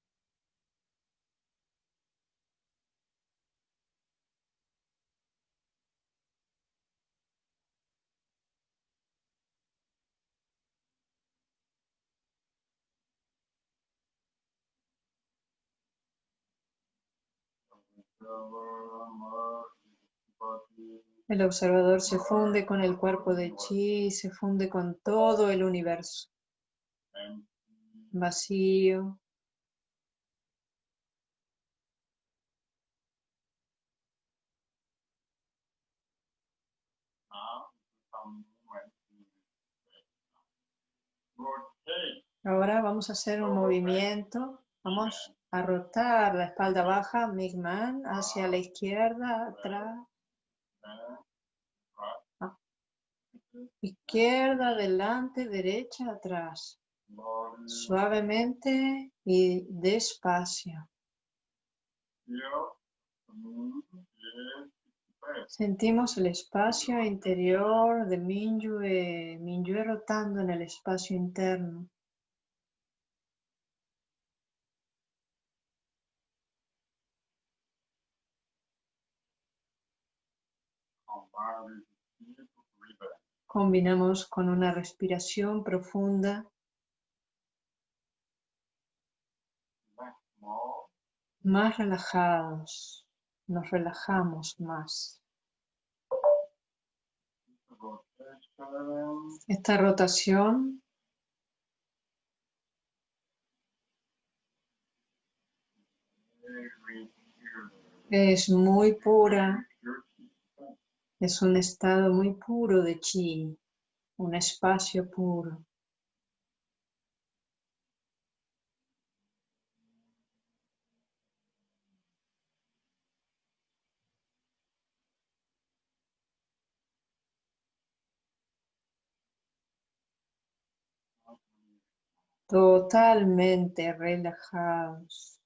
El observador se funde con el cuerpo de chi, se funde con todo el universo. Vacío. Ahora vamos a hacer un movimiento. Vamos a rotar la espalda baja, Migman, hacia la izquierda, atrás. Izquierda, adelante, derecha, atrás. Suavemente y despacio. Sentimos el espacio interior de Minyue, Minyue rotando en el espacio interno. Combinamos con una respiración profunda. Más relajados, nos relajamos más. Esta rotación es muy pura es un estado muy puro de chi, un espacio puro. totalmente relajados.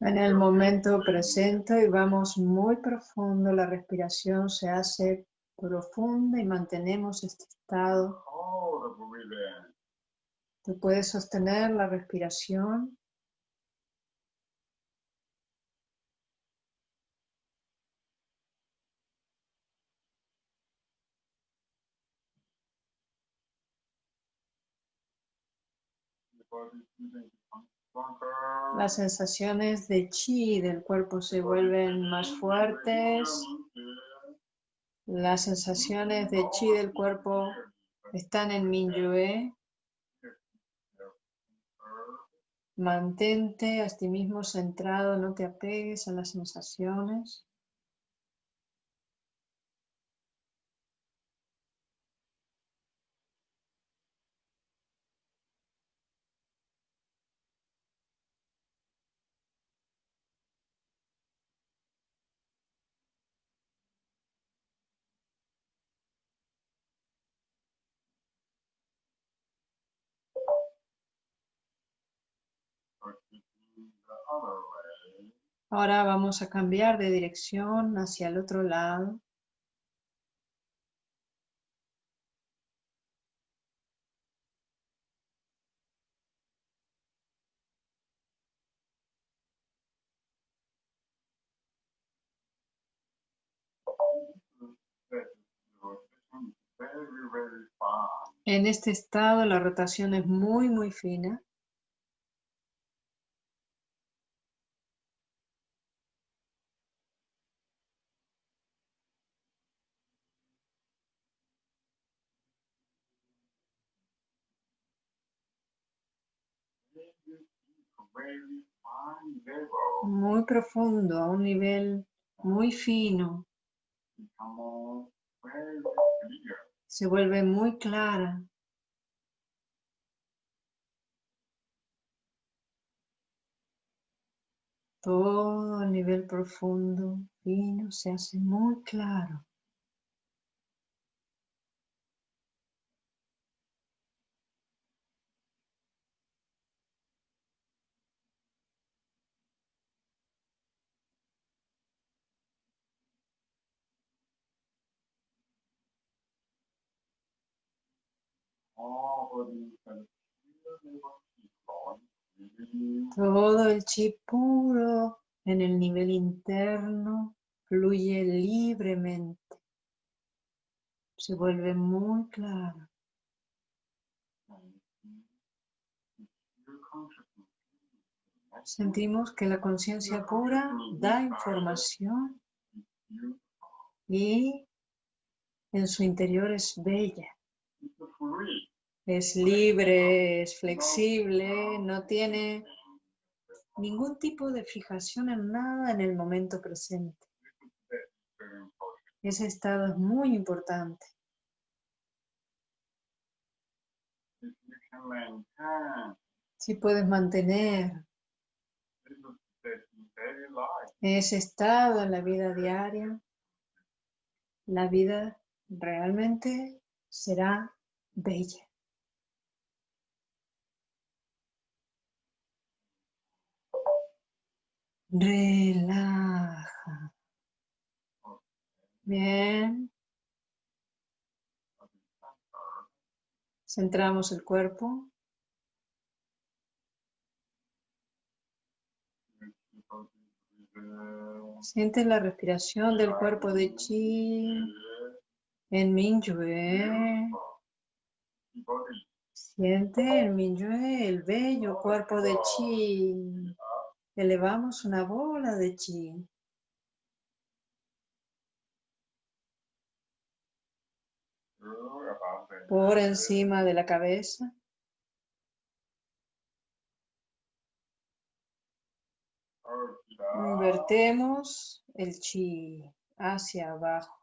En el momento presente y vamos muy profundo, la respiración se hace profunda y mantenemos este estado. Tú puedes sostener la respiración the body feeling becomes stronger. Las sensaciones de chi del cuerpo se vuelven más fuertes. Las sensaciones de chi del cuerpo están en Minyue. Mantente a ti mismo centrado, no te apegues a las sensaciones. Ahora vamos a cambiar de dirección hacia el otro lado. En este estado la rotación es muy, muy fina. Very deep, very fine level. muy profundo, a un nivel muy fino, se vuelve muy clara. Todo a nivel profundo, fino, se hace muy claro. Todo el chi puro en el nivel interno fluye libremente. Se vuelve muy claro. Sentimos que la conciencia pura da información y en su interior es bella. Es libre, es flexible, no tiene ningún tipo de fijación en nada en el momento presente. Ese estado es muy importante. Si puedes mantener ese estado en la vida diaria, la vida realmente será bella. Relaja. Bien, centramos el cuerpo. Siente la respiración del cuerpo de chi en Minyue. Siente el Minyue, el bello cuerpo de chi. Elevamos una bola de chi. por encima de la cabeza. Invertemos el chi hacia abajo.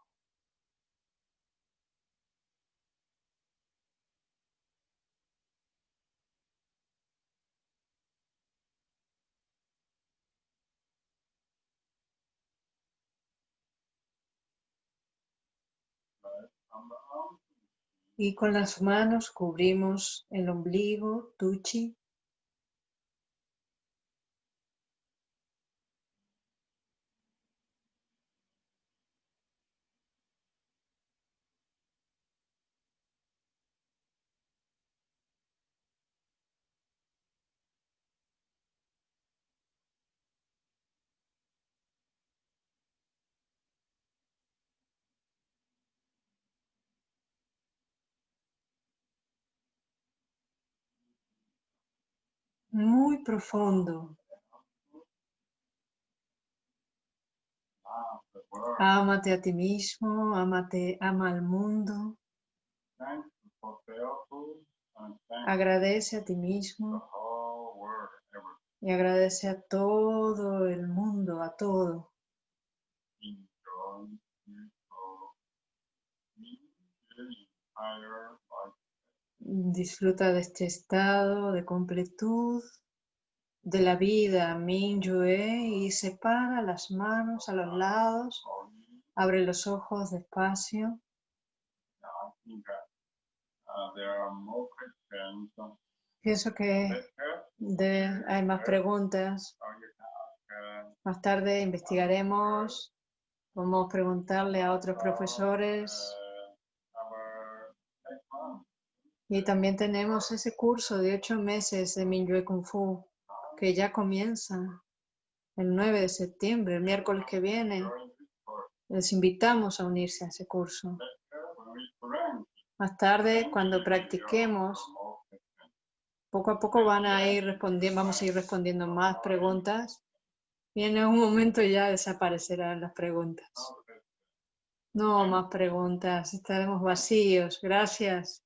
Y con las manos cubrimos el ombligo, tuchi. Muy profundo. Ámate a ti mismo, ámate, ama al mundo. Agradece a ti mismo y agradece a todo el mundo, a todo. Disfruta de este estado de completud de la vida, Minyue, y separa las manos a los lados. Abre los ojos despacio. Pienso que hay más preguntas. Más tarde investigaremos. Vamos a preguntarle a otros profesores. Y también tenemos ese curso de ocho meses de Minyue Kung Fu que ya comienza el 9 de septiembre, el miércoles que viene. Les invitamos a unirse a ese curso. Más tarde, cuando practiquemos, poco a poco van a ir respondiendo, vamos a ir respondiendo más preguntas. Y en algún momento ya desaparecerán las preguntas. No más preguntas, estaremos vacíos. Gracias.